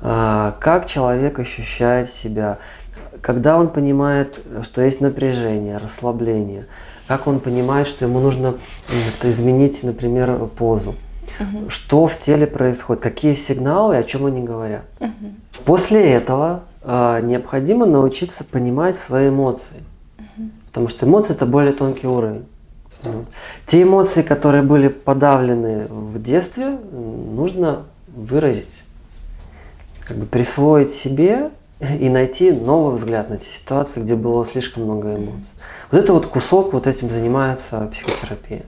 А, Как человек ощущает себя, когда он понимает, что есть напряжение, расслабление, как он понимает, что ему нужно изменить, например, позу, Мгм. что в теле происходит, какие сигналы, о чем они говорят. Мгм. После этого необходимо научиться понимать свои эмоции, потому что эмоции это более тонкий уровень. Вот. Те эмоции, которые были подавлены в детстве, нужно выразить, как бы присвоить себе и найти новый взгляд на те ситуации, где было слишком много эмоций. Вот это вот кусок, вот этим занимается психотерапия.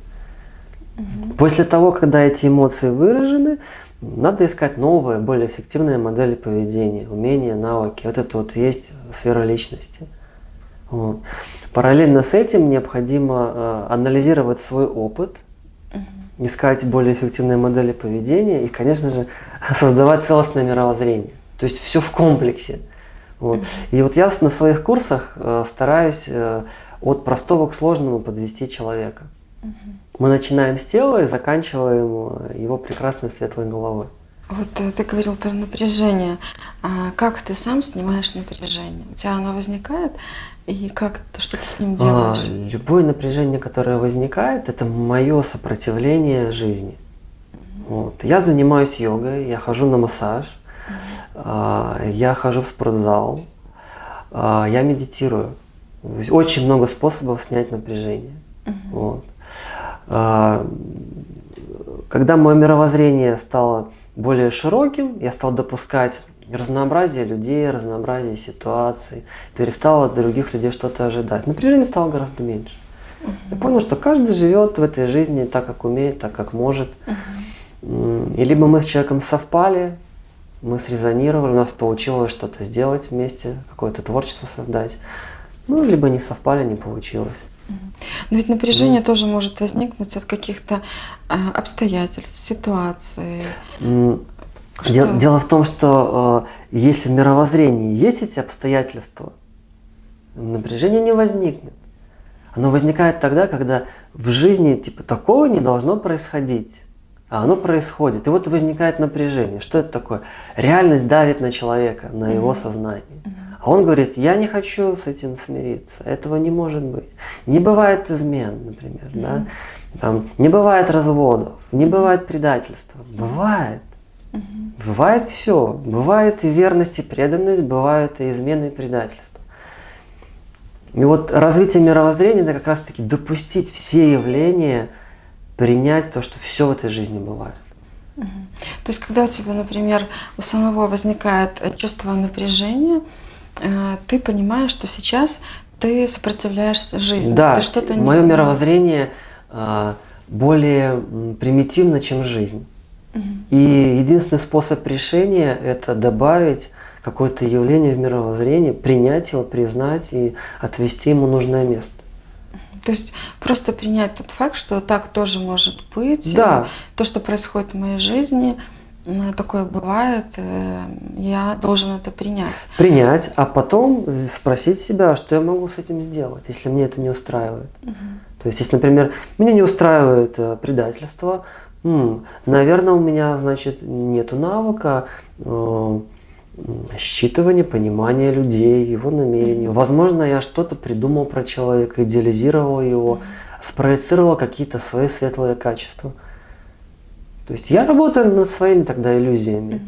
После того, когда эти эмоции выражены, надо искать новые, более эффективные модели поведения, умения, навыки. Вот это вот есть сфера личности. Вот. Параллельно с этим необходимо э, анализировать свой опыт, искать более эффективные модели поведения и, конечно же, создавать целостное мировоззрение. То есть все в комплексе. Вот. И вот я на своих курсах э, стараюсь э, от простого к сложному подвести человека. Мы начинаем с тела и заканчиваем э, его прекрасной светлой головой. Вот э, ты говорил про напряжение. А как ты сам снимаешь напряжение? У тебя оно возникает, и как что ты с ним А, делаешь? любое напряжение, которое возникает, это мое сопротивление жизни. Вот. Я занимаюсь йогой, я хожу на массаж, а, я хожу в спортзал, а, я медитирую. Очень много способов снять напряжение. Мгм. Вот. А, Когда мое мировоззрение стало более широким, я стал допускать разнообразие людей, разнообразие ситуаций, перестал от других людей что-то ожидать. Напряжение стало гораздо меньше. Я понял, что каждый живет в этой жизни так, как умеет, так, как может. М, И либо мы с человеком совпали, мы срезонировали, у нас получилось что-то сделать вместе, какое-то творчество создать. Ну, либо не совпали, не получилось. Но ведь напряжение тоже может возникнуть от каких-то а, обстоятельств, ситуаций. Что- Дело, дело в том, что э, если в мировоззрении есть эти обстоятельства, напряжение не возникнет. Оно возникает тогда, когда в жизни типа такого не должно происходить, а оно происходит. И вот возникает напряжение. Что это такое? Реальность давит на человека, на его сознание. А он говорит, я не хочу с этим смириться, этого не может быть. Не бывает измен, например, да? Там, не бывает разводов, не бывает предательства. Бывает. Бывает все. Бывает и верность, и преданность, бывают и измены, и предательство. И вот развитие мировоззрения – это как раз-таки допустить все явления, принять то, что все в этой жизни бывает. То есть, когда у тебя, например, у самого возникает чувство напряжения, ты понимаешь, что сейчас ты сопротивляешься жизни, Да, ты что-то не мое понимаешь. мировоззрение а, более примитивно, чем жизнь. Мгм. И единственный способ решения – это добавить какое-то явление в мировоззрение, принять его, признать и отвести ему нужное место. То есть просто принять тот факт, что так тоже может быть. Да. То, что происходит в моей жизни, такое бывает, э, я должен это принять. Принять, а потом спросить себя, что я могу с этим сделать, если мне это не устраивает. То есть, если, например, меня не устраивает э, предательство, м, наверное, у меня, значит, нет навыка э, считывания, понимания людей, его намерений. Возможно, я что-то придумал про человека, идеализировал его, спроецировал какие-то свои светлые качества. То есть я работаю над своими тогда иллюзиями.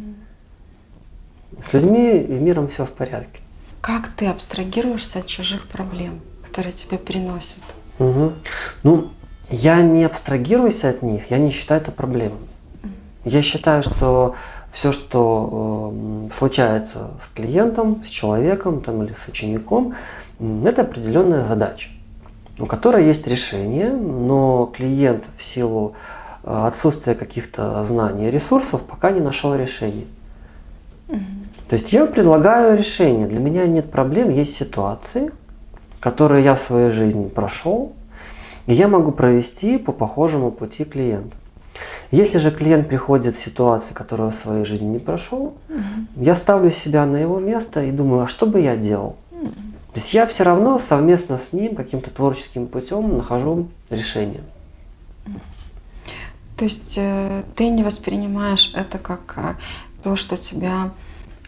С людьми и миром все в порядке. Как ты абстрагируешься от чужих проблем, которые тебе приносят? Мгм. Ну, я не абстрагируюсь от них, я не считаю это проблемой. Я считаю, что все, что э, случается с клиентом, с человеком там, или с учеником, это определенная задача, у которой есть решение, но клиент в силу отсутствия каких-то знаний и ресурсов пока не нашел решения. То есть я предлагаю решение. Для меня нет проблем, есть ситуации, которые я в своей жизни прошел, и я могу провести по похожему пути клиента. Если же клиент приходит в ситуации, которую в своей жизни не прошел, я ставлю себя на его место и думаю, а что бы я делал? То есть я все равно совместно с ним каким-то творческим путем нахожу решение. То есть э, ты не воспринимаешь это как э, то, что тебя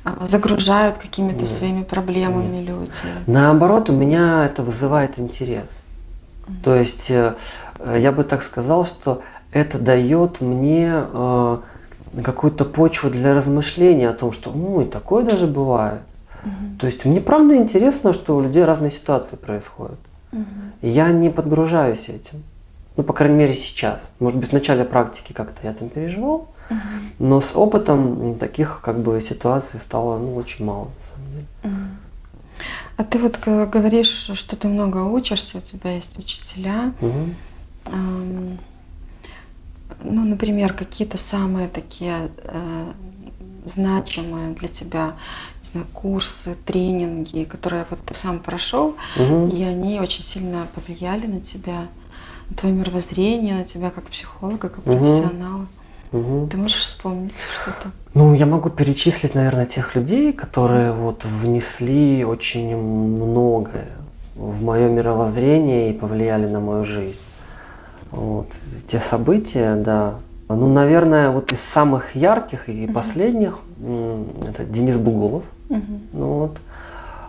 а, загружают какими-то Нет. своими проблемами люди. Наоборот, у меня это вызывает интерес. То есть э, я бы так сказал, что это дает мне какую-то почву для размышления о том, что ну и такое даже бывает. То есть мне правда интересно, что у людей разные ситуации происходят. И я не подгружаюсь этим. Ну, по крайней мере, сейчас. Может быть, в начале практики как-то я там переживал, но с опытом таких как бы ситуаций стало ну, очень мало, на самом деле. А ты вот говоришь, что ты много учишься, у тебя есть учителя. Мгм. Ам, Ну, например, какие-то самые такие э, значимые для тебя, не знаю, курсы, тренинги, которые вот ты сам прошел, Мгм. и они очень сильно повлияли на тебя, твое мировоззрение, на тебя как психолога, как профессионала. Мгм. Ты можешь вспомнить что-то? Ну, я могу перечислить, наверное, тех людей, которые вот внесли очень многое в мое мировоззрение и повлияли на мою жизнь. Вот. Те события, да. Ну, наверное, вот из самых ярких и последних, м, это Денис Бугулов. Мгм. Ну, вот.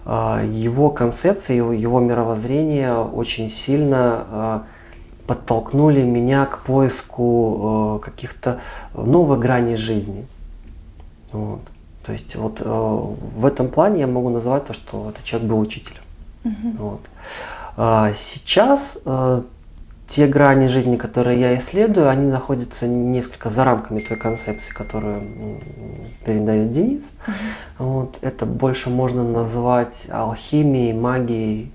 А, Его концепция, его, его мировоззрение очень сильно а, подтолкнули меня к поиску э, каких-то новых граней жизни. Вот. То есть вот э, в этом плане я могу назвать то, что этот человек был учителем. Мгм. Вот. А сейчас э, те грани жизни, которые я исследую, они находятся несколько за рамками той концепции, которую передает Денис. Вот. Это больше можно назвать алхимией, магией.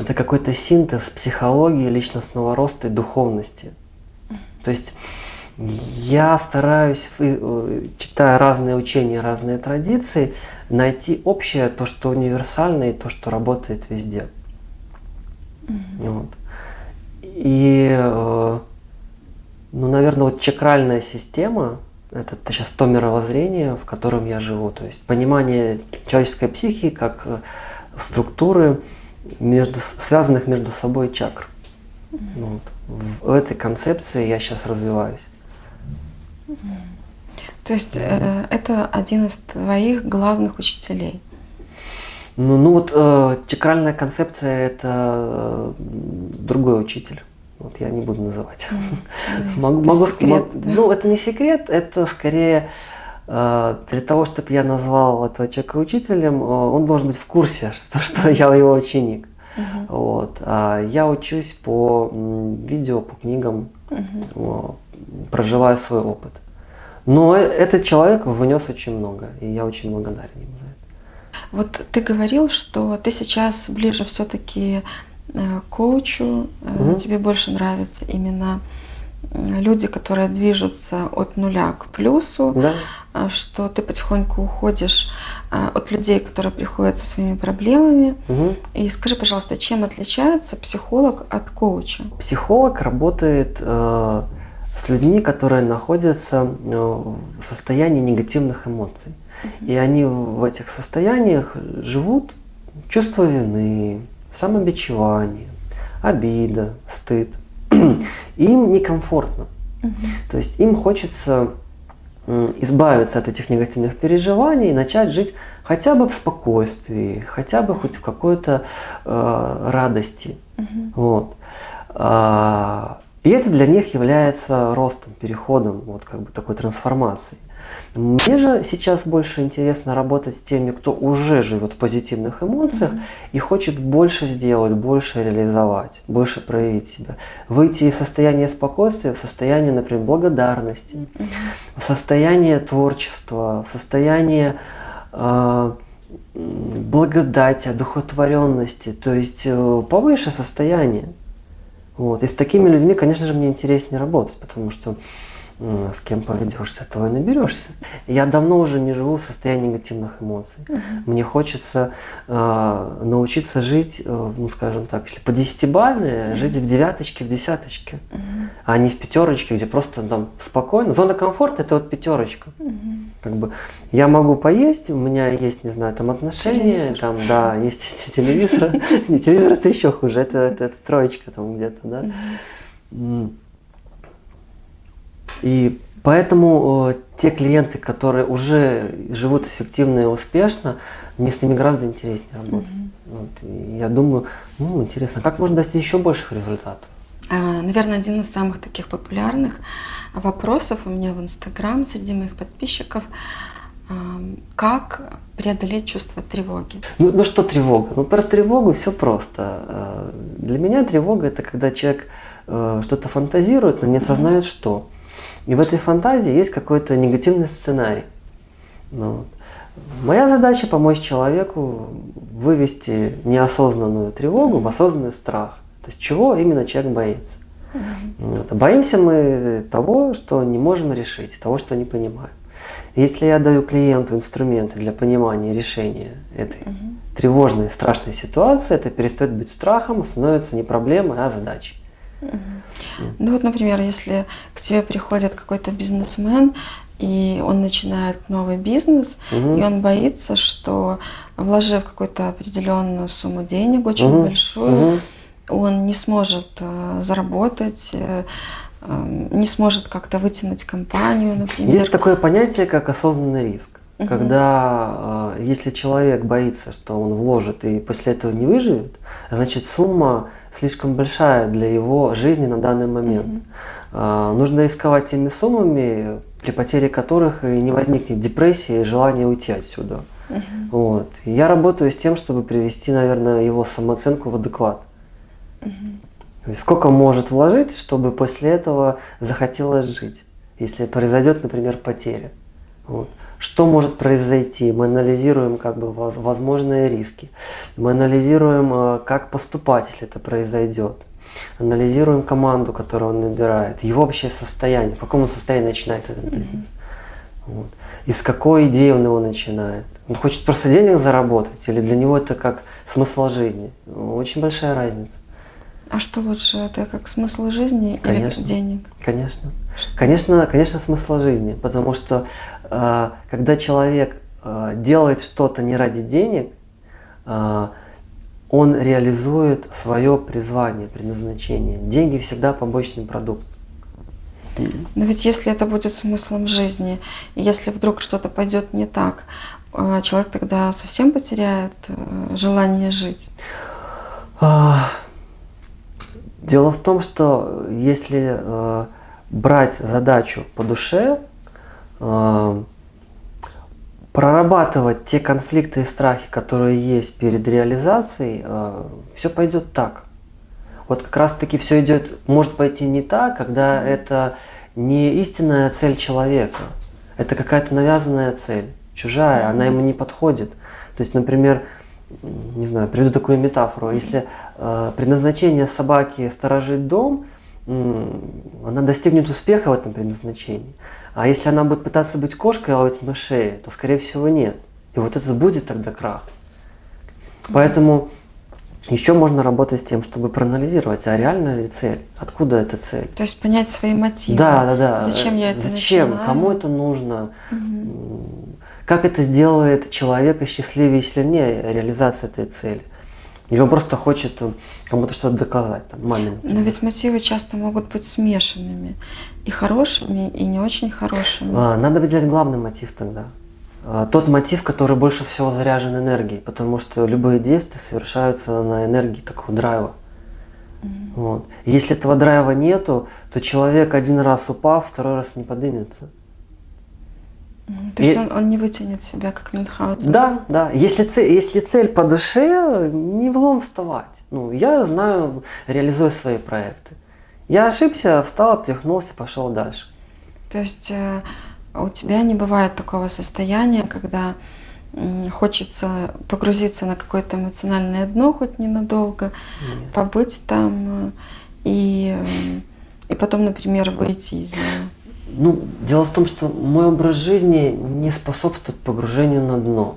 Это какой-то синтез психологии, личностного роста и духовности. То есть я стараюсь, э, читая разные учения, разные традиции, найти общее, то, что универсально и то, что работает везде. Вот. И, э, ну, наверное, вот чакральная система – это сейчас то мировоззрение, в котором я живу. То есть понимание человеческой психики как э, структуры, между, связанных между собой чакр. Вот. В этой концепции я сейчас развиваюсь. То есть э, это один из твоих главных учителей. Ну, ну вот э, чакральная концепция – это э, другой учитель. Вот я не буду называть. Могу, Это могу секрет, мог- да. Ну, это не секрет, это скорее э, для того, чтобы я назвал этого человека учителем, э, он должен быть в курсе, что, что я его ученик. Мгм. Вот. А я учусь по видео, по книгам, о, проживая свой опыт. Но э- этот человек внес очень много, и я очень благодарен ему за это. Вот ты говорил, что ты сейчас ближе все-таки к коучу, э, Мгм. тебе больше нравятся именно люди, которые движутся от нуля к плюсу, Да? а, что ты потихоньку уходишь а, от людей, которые приходят со своими проблемами. Мгм. И скажи, пожалуйста, чем отличается психолог от коуча? Психолог работает э, с людьми, которые находятся э, в состоянии негативных эмоций. И они в этих состояниях живут чувство вины, самобичевание, обида, стыд. Им некомфортно. То есть им хочется избавиться от этих негативных переживаний и начать жить хотя бы в спокойствии, хотя бы хоть в какой-то э, радости. Мгм. Вот. А, И это для них является ростом, переходом, вот как бы такой трансформацией. Мне же сейчас больше интересно работать с теми, кто уже живет в позитивных эмоциях и хочет больше сделать, больше реализовать, больше проявить себя. Выйти из состояния спокойствия в состояние, например, благодарности, в состояние творчества, в состояние э, благодати, одухотворенности, то есть э, повыше состояние. Вот. И с такими людьми, конечно же, мне интереснее работать, потому что с кем поведешься, того и наберешься. Я давно уже не живу в состоянии негативных эмоций. Мне хочется э, научиться жить, э, ну скажем так, если по десятибалльной, жить в девяточке, в десяточке, а не в пятерочке, где просто там спокойно. Зона комфорта это вот пятерочка. Как бы я могу поесть, у меня есть, не знаю, там отношения, Телевизор. там, да, есть телевизор. Не, телевизор это еще хуже, это троечка там где-то, да. И поэтому э, те клиенты, которые уже живут эффективно и успешно, мне с ними гораздо интереснее работать. Вот, и я думаю, ну, интересно, как можно достичь еще больших результатов? А, Наверное, один из самых таких популярных вопросов у меня в Инстаграм среди моих подписчиков. Как преодолеть чувство тревоги? Ну, ну что тревога? Ну про тревогу все просто. Э, Для меня тревога это когда человек э, что-то фантазирует, но не осознает что. И в этой фантазии есть какой-то негативный сценарий. Ну. Моя задача помочь человеку вывести неосознанную тревогу в осознанный страх. То есть чего именно человек боится. Вот. А Боимся мы того, что не можем решить, того, что не понимаем. Если я даю клиенту инструменты для понимания решения этой тревожной, страшной ситуации, это перестает быть страхом, становится не проблемой, а задачей. Ну вот, например, если к тебе приходит какой-то бизнесмен, и он начинает новый бизнес, Мгм. и он боится, что вложив какую-то определенную сумму денег, очень Мгм. большую, Мгм. он не сможет э, заработать, э, э, не сможет как-то вытянуть компанию, например. Есть такое понятие, как осознанный риск. Мгм. Когда, э, если человек боится, что он вложит и после этого не выживет, значит сумма слишком большая для его жизни на данный момент. Мгм. А, Нужно рисковать теми суммами, при потере которых и не возникнет депрессия и желание уйти отсюда. Угу. Вот. И я работаю с тем, чтобы привести, наверное, его самооценку в адекват. Угу. сколько может вложить, чтобы после этого захотелось жить, если произойдет, например, потеря. Вот. Что может произойти? Мы анализируем как бы возможные риски. Мы анализируем, э, как поступать, если это произойдет. Анализируем команду, которую он набирает, его общее состояние, в каком состоянии начинает этот бизнес. Вот. Из какой идеи он его начинает. Он хочет просто денег заработать, или для него это как смысл жизни. Очень большая разница. А что лучше, это как смысл жизни конечно, или денег? Конечно. Конечно, конечно, смысл жизни, потому что э, когда человек э, делает что-то не ради денег, э, он реализует свое призвание, предназначение. Деньги всегда побочный продукт. Но ведь если это будет смыслом жизни, если вдруг что-то пойдет не так, человек тогда совсем потеряет желание жить. Дело в том, что если э, брать задачу по душе, э, прорабатывать те конфликты и страхи, которые есть перед реализацией, э, все пойдет так. Вот как раз таки все идет, может пойти не так, когда это не истинная цель человека, это какая-то навязанная цель, чужая, она ему не подходит. То есть, например, не знаю, приведу такую метафору. Если э, предназначение собаки сторожить дом, э, она достигнет успеха в этом предназначении. А если она будет пытаться быть кошкой и ловить мышей, то скорее всего нет. И вот это будет тогда крах. Поэтому еще можно работать с тем, чтобы проанализировать, а реальная ли цель, откуда эта цель. То есть понять свои мотивы. Да, да, да. Зачем я это Зачем? начинаю? Кому это нужно? Угу. Как это сделает человека счастливее и сильнее реализация этой цели? Или он просто хочет э, кому-то что-то доказать, там, маме. Например. Но ведь мотивы часто могут быть смешанными. И хорошими, и не очень хорошими. А, надо выделять главный мотив тогда. А, тот мотив, который больше всего заряжен энергией, потому что любые действия совершаются на энергии такого драйва. Mm -hmm. Вот. Если этого драйва нету, то человек один раз упав, второй раз не поднимется. То есть и... он, он не вытянет себя, как Мюнхгаузен? Да, да. Если цель, если цель по душе, не влом вставать. Ну, я знаю, реализую свои проекты. Я ошибся, встал, обтряхнулся, пошел дальше. То есть э, у тебя не бывает такого состояния, когда хочется погрузиться на какое-то эмоциональное дно хоть ненадолго, Нет. побыть там э, и, э, и потом, например, выйти из него? Ну, дело в том, что мой образ жизни не способствует погружению на дно.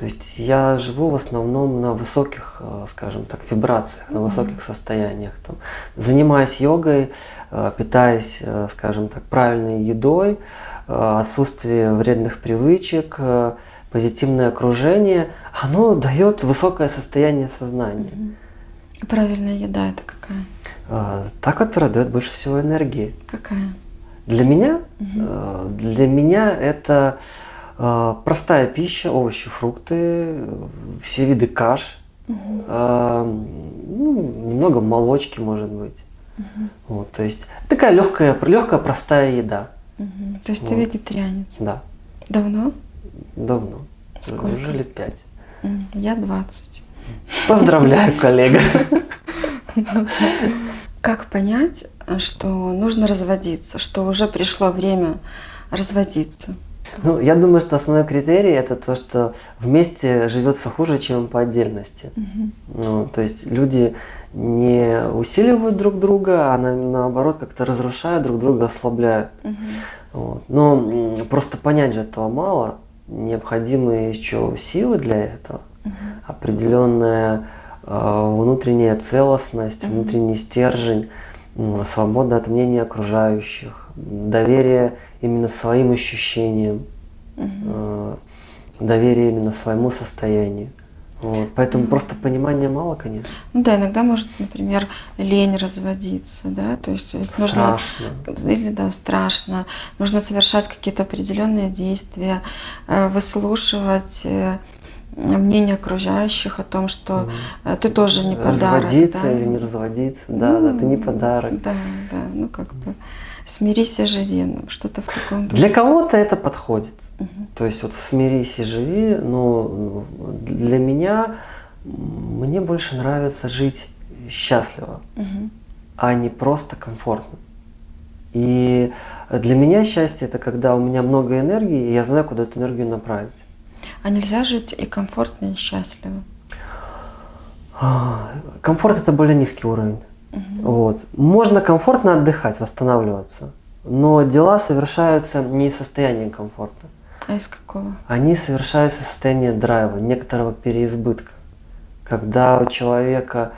То есть я живу в основном на высоких, э, скажем так, вибрациях, на высоких состояниях. Там, занимаясь йогой, э, питаясь, э, скажем так, правильной едой, отсутствие вредных привычек, позитивное окружение, оно дает высокое состояние сознания. правильная еда это какая? Та, которая дает больше всего энергии. Какая? Для меня, угу. для меня это э, простая пища, овощи, фрукты, все виды каш, угу. ну, немного молочки, может быть. Угу. Вот, то есть такая легкая, легкая, простая еда. Угу. То есть вот. ты вегетарианец? Да. Давно? Давно. Сколько? Уже лет пять. Я 20. Поздравляю, коллега. Как понять, что нужно разводиться, что уже пришло время разводиться? Ну, я думаю, что основной критерий это то, что вместе живется хуже, чем по отдельности. Угу. Ну, то есть люди не усиливают друг друга, а на, наоборот как-то разрушают друг друга, ослабляют. Угу. Вот. Но просто понять же этого мало. Необходимы еще силы для этого, угу. определенная Э, внутренняя целостность, внутренний стержень, свобода от мнения окружающих, доверие именно своим ощущениям, э, доверие именно своему состоянию. Вот. Поэтому mm -hmm. просто понимания мало, конечно. Ну да, иногда может, например, лень разводиться, да, то есть страшно. нужно или да страшно, нужно совершать какие-то определенные действия, э, выслушивать мнение окружающих о том, что угу. ты тоже не подарок. Разводиться да? или не разводиться, да, mm, да, ты не подарок. Да, да, ну как бы Смирись и живи, ну, что-то в таком духе. Для кого-то это подходит. Мгм. То есть вот смирись и живи, но для меня мне больше нравится жить счастливо, Мгм. а не просто комфортно. И для меня счастье это когда у меня много энергии, и я знаю, куда эту энергию направить. А нельзя жить и комфортно, и счастливо. А, Комфорт это более низкий уровень. Мгм. Вот. Можно комфортно отдыхать, восстанавливаться, но дела совершаются не из состояния комфорта. А из какого? Они совершаются из состояния драйва, некоторого переизбытка. Когда у человека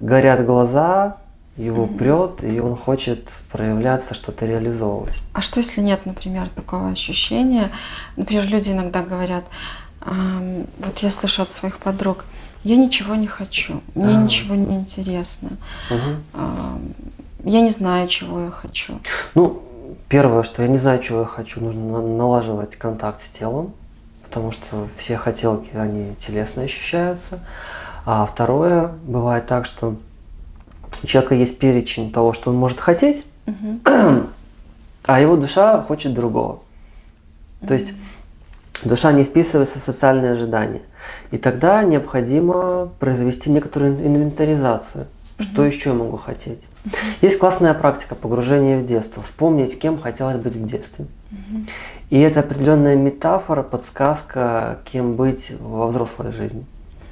горят глаза, его прет, и он хочет проявляться, что-то реализовывать. А что, если нет, например, такого ощущения? Например, люди иногда говорят, «Ам, вот я слышу от своих подруг, я ничего не хочу, мне Ага. ничего не интересно, Мгм. ам, я не знаю, чего я хочу. Ну, первое, что я не знаю, чего я хочу, нужно на- налаживать контакт с телом, потому что все хотелки, они телесно ощущаются. А второе, бывает так, что у человека есть перечень того, что он может хотеть, а его душа хочет другого. То есть душа не вписывается в социальные ожидания. И тогда необходимо произвести некоторую ин- инвентаризацию. Что еще я могу хотеть? Есть классная практика погружения в детство. Вспомнить, кем хотелось быть в детстве. И это определенная метафора, подсказка, кем быть во взрослой жизни.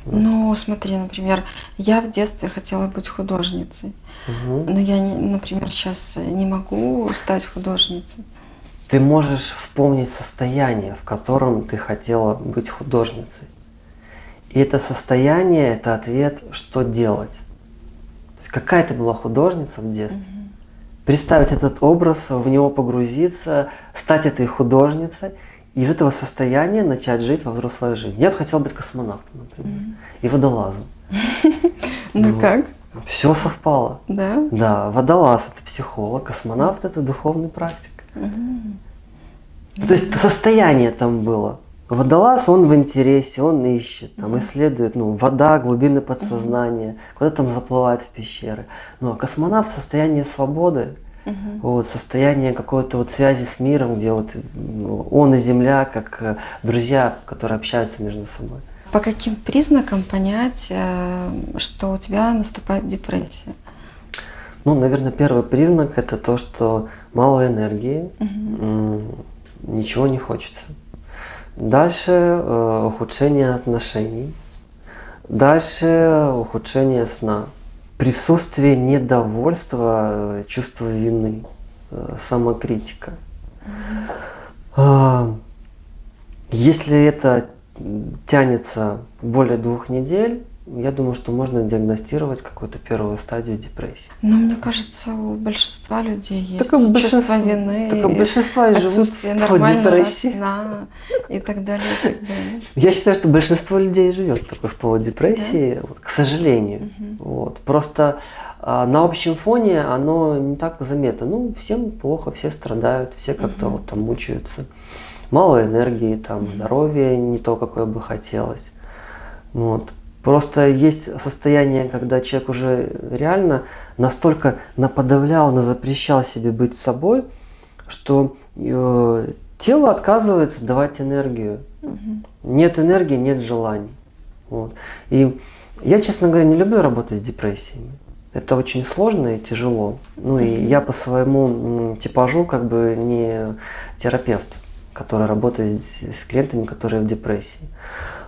Ну, смотри, например, я в детстве хотела быть художницей, Мгм. но я, не, например, сейчас не могу стать художницей. Ты можешь вспомнить состояние, в котором ты хотела быть художницей. И это состояние – это ответ, что делать. То есть какая ты была художница в детстве. Представить этот образ, в него погрузиться, стать этой художницей, и из этого состояния начать жить во взрослой жизни. Я вот хотел быть космонавтом, например, и водолазом. Ну как? Все совпало. Да? Да, водолаз – это психолог, космонавт – это духовный практик. То есть состояние там было. Водолаз, он в интересе, он ищет, там исследует, ну, вода, глубины подсознания, куда там заплывает в пещеры. Ну, а космонавт – состояние свободы, Мгм. вот, состояние какой-то вот связи с миром, где вот ну, он и Земля, как э, друзья, которые общаются между собой. По каким признакам понять, э, что у тебя наступает депрессия? Ну, наверное, первый признак – это то, что мало энергии, м, ничего не хочется. Дальше э, ухудшение отношений. Дальше ухудшение сна. Присутствие недовольства, э, чувство вины, э, самокритика. А, Если это тянется более двух недель, я думаю, что можно диагностировать какую-то первую стадию депрессии. Но мне кажется, у большинства людей есть Так и чувство большинство- вины, так и большинство и живут отсутствие по нормального депрессии. сна и так далее, и так далее. Я считаю, что большинство людей живет такой в полудепрессии, вот, к сожалению. Мгм. Вот. Просто а, на общем фоне оно не так заметно. Ну, всем плохо, все страдают, все как-то Мгм. вот там мучаются. Мало энергии, там, здоровье не то, какое бы хотелось. Вот. Просто есть состояние, когда человек уже реально настолько наподавлял, запрещал себе быть собой, что э, тело отказывается давать энергию. Мгм. Нет энергии, нет желаний. Вот. И я, честно говоря, не люблю работать с депрессиями. Это очень сложно и тяжело. Ну и я по своему типажу как бы не терапевт, который работает с клиентами, которые в депрессии.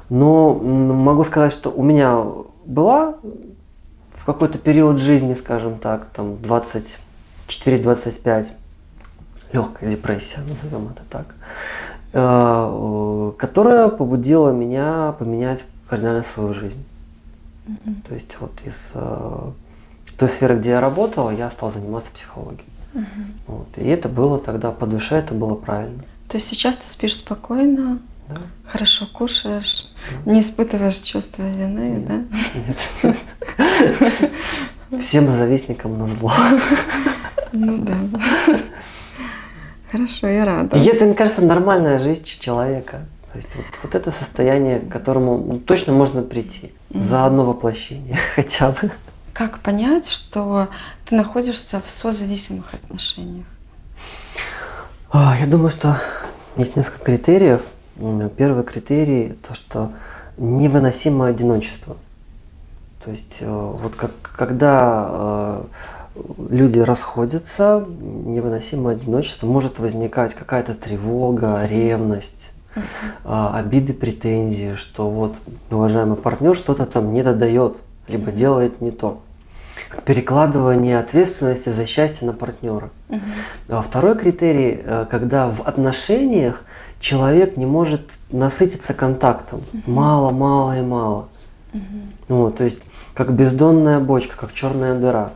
Но могу сказать, что у меня была в какой-то период жизни, скажем так, там 24-25, легкая депрессия, назовем это так, э, которая побудила меня поменять кардинально свою жизнь. То есть вот из э, той сферы, где я работал, я стал заниматься психологией. Вот. И это было тогда по душе, это было правильно. То есть сейчас ты спишь спокойно, Да? хорошо кушаешь, не испытываешь чувство вины, да? Нет. Всем завистникам на зло. Ну да. Хорошо, я рада. И это, мне кажется, нормальная жизнь человека. То есть вот, вот это состояние, к которому ну, точно можно прийти за одно воплощение хотя бы. Как понять, что ты находишься в созависимых отношениях? А, я думаю, что есть несколько критериев. Первый критерий – то, что невыносимое одиночество. То есть э, вот как, когда э, люди расходятся, невыносимое одиночество, может возникать какая-то тревога, ревность, uh обиды, претензии, что вот уважаемый партнер что-то там не додает, либо делает не то. Перекладывание ответственности за счастье на партнера. Uh А второй критерий, э, когда в отношениях человек не может насытиться контактом. Мало, мало и мало. Uh Вот, то есть как бездонная бочка, как черная дыра.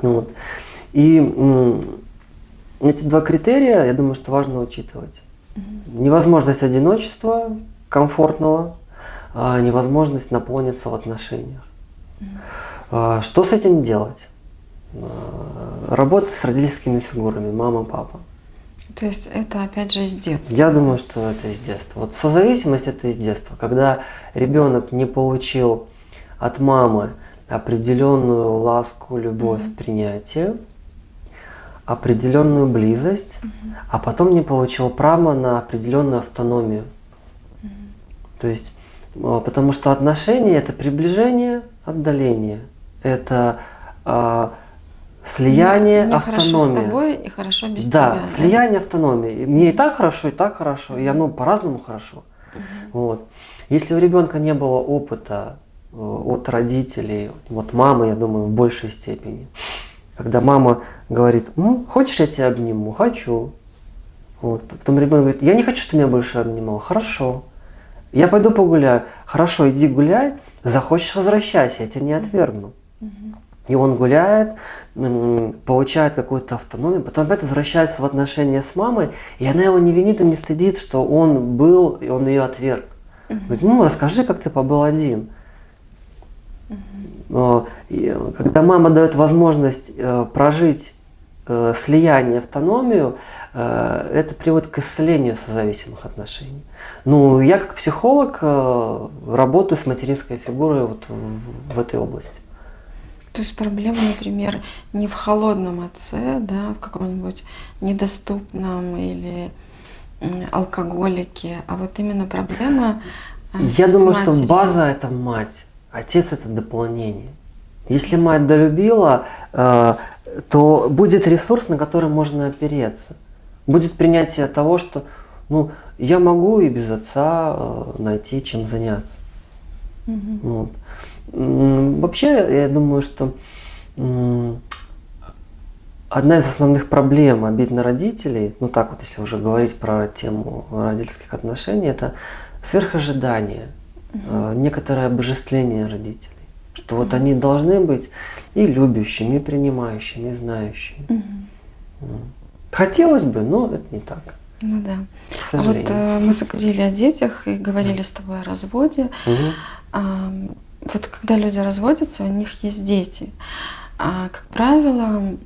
Вот. И эти два критерия, я думаю, что важно учитывать. Невозможность одиночества, комфортного, а невозможность наполниться в отношениях. А, что с этим делать? А, работать с родительскими фигурами, мама, папа. То есть это опять же из детства? Я думаю, что это из детства. Вот созависимость это из детства. Когда ребенок не получил от мамы определенную ласку, любовь, mm-hmm. принятие, определенную близость, mm-hmm. а потом не получил право на определенную автономию. Mm-hmm. То есть, а, потому что отношения это приближение, отдаление, это э, слияние, мне, мне автономия. Хорошо с тобой и хорошо без да, тебя. Слияние, да, автономии. Мне и так хорошо, и так хорошо, и оно по-разному хорошо. Угу. Вот. Если у ребенка не было опыта Э, от родителей, вот мамы, я думаю, в большей степени. Когда мама говорит, ну, хочешь, я тебя обниму? Хочу. Вот. Потом ребенок говорит, я не хочу, чтобы меня больше обнимал. Хорошо. Я пойду погуляю. Хорошо, иди гуляй. Захочешь, возвращайся, я тебя не отвергну. И он гуляет, получает какую-то автономию, потом опять возвращается в отношения с мамой, и она его не винит и не стыдит, что он был, и он ее отверг. Говорит, ну расскажи, как ты побыл один. Когда мама дает возможность э, прожить э, слияние, автономию, э, это приводит к исцелению созависимых отношений. Ну, я как психолог работаю с материнской фигурой вот в этой области. То есть проблема, например, не в холодном отце, да, в каком-нибудь недоступном или алкоголике, а вот именно проблема. Я думаю, матерью. что база это мать. Отец – это дополнение. Если мать долюбила, э, то будет ресурс, на который можно опереться. Будет принятие того, что ну, я могу и без отца э, найти, чем заняться. Угу. Вот. Вообще, я думаю, что одна из основных проблем обид на родителей, ну так вот, если уже говорить про тему родительских отношений, это сверхожидание угу. некоторое обожествление родителей. Что вот они должны быть и любящими, и принимающими, и знающими. Угу. Хотелось бы, но это не так. Ну да. А вот э, мы заговорили о детях и говорили с тобой о разводе. Угу. А, вот когда люди разводятся, у них есть дети. А, как правило,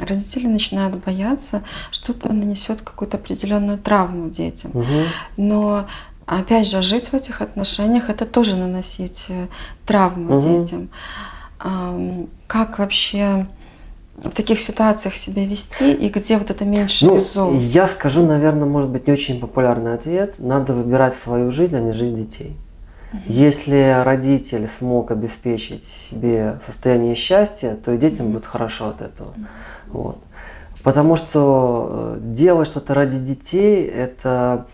родители начинают бояться, что это нанесет какую-то определенную травму детям. Угу. Но опять же, жить в этих отношениях это тоже наносить э, травму угу. детям. Как вообще в таких ситуациях себя вести и где вот это меньше ну, зол? Я скажу, наверное, может быть не очень популярный ответ. Надо выбирать свою жизнь, а не жизнь детей. Угу. Если родитель смог обеспечить себе состояние счастья, то и детям угу. будет хорошо от этого. Угу. Вот. Потому что э, делать что-то ради детей – это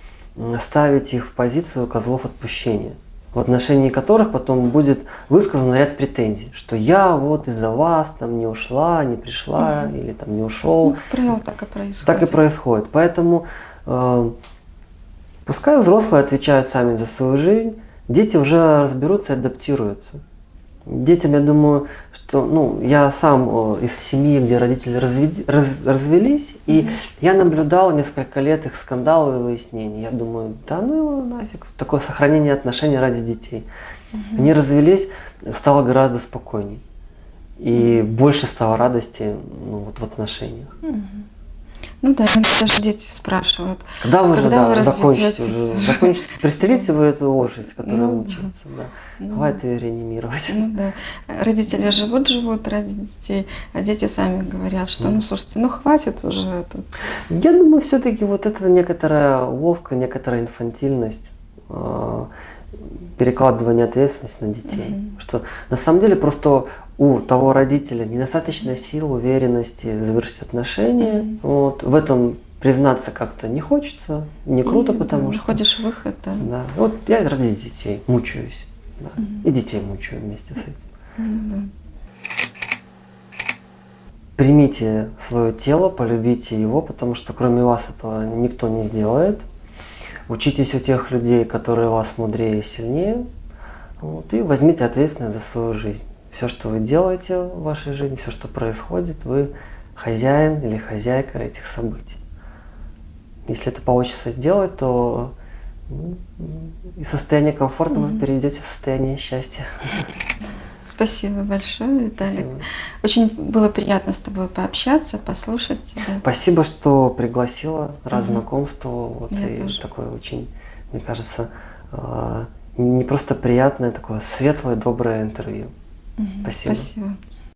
ставить их в позицию козлов отпущения, в отношении которых потом будет высказан ряд претензий, что я вот из-за вас там не ушла, не пришла угу. или там не ушел. Ну, как правило, так и происходит. Так и происходит. Поэтому э, пускай взрослые отвечают сами за свою жизнь, дети уже разберутся и адаптируются. Детям, я думаю, что ну, я сам из семьи, где родители разведи, раз, развелись, и я наблюдал несколько лет их скандалов и выяснений. Я думаю, да ну его нафиг, такое сохранение отношений ради детей. Mm-hmm. Они развелись, стало гораздо спокойней. И mm-hmm. больше стало радости ну, вот в отношениях. Mm-hmm. Ну да, даже дети спрашивают. Когда вы когда же да, закончите уже? Закончите. Пристрелите вы эту лошадь, которая Ну, мучается. Да. Ну, Хватит ее реанимировать. Ну да. Родители живут-живут ради детей, а дети сами говорят, что ну слушайте, ну хватит уже тут. Я думаю, все-таки вот это некоторая ловка, некоторая инфантильность, э, перекладывание ответственности на детей. Мгм. Что на самом деле просто у того родителя недостаточно сил, уверенности завершить отношения. Мгм. Вот. В этом признаться как-то не хочется, не круто, И, потому что... находишь выход, да. Да. Вот я ради детей мучаюсь. да. Мгм. И детей мучаю вместе с этим. Да. Примите свое тело, полюбите его, потому что кроме вас этого никто не сделает. Учитесь у тех людей, которые вас мудрее и сильнее. Вот, и возьмите ответственность за свою жизнь. Все, что вы делаете в вашей жизни, все, что происходит, вы хозяин или хозяйка этих событий. Если это получится сделать, то из состояния комфорта вы Мгм. перейдете в состояние счастья. Спасибо большое, Виталик. Спасибо. Очень было приятно с тобой пообщаться, послушать тебя. Спасибо, что пригласила, рад Мгм. знакомству. Вот, Я и тоже. такое очень, мне кажется, а, не просто приятное, такое светлое, доброе интервью. Спасибо. Спасибо.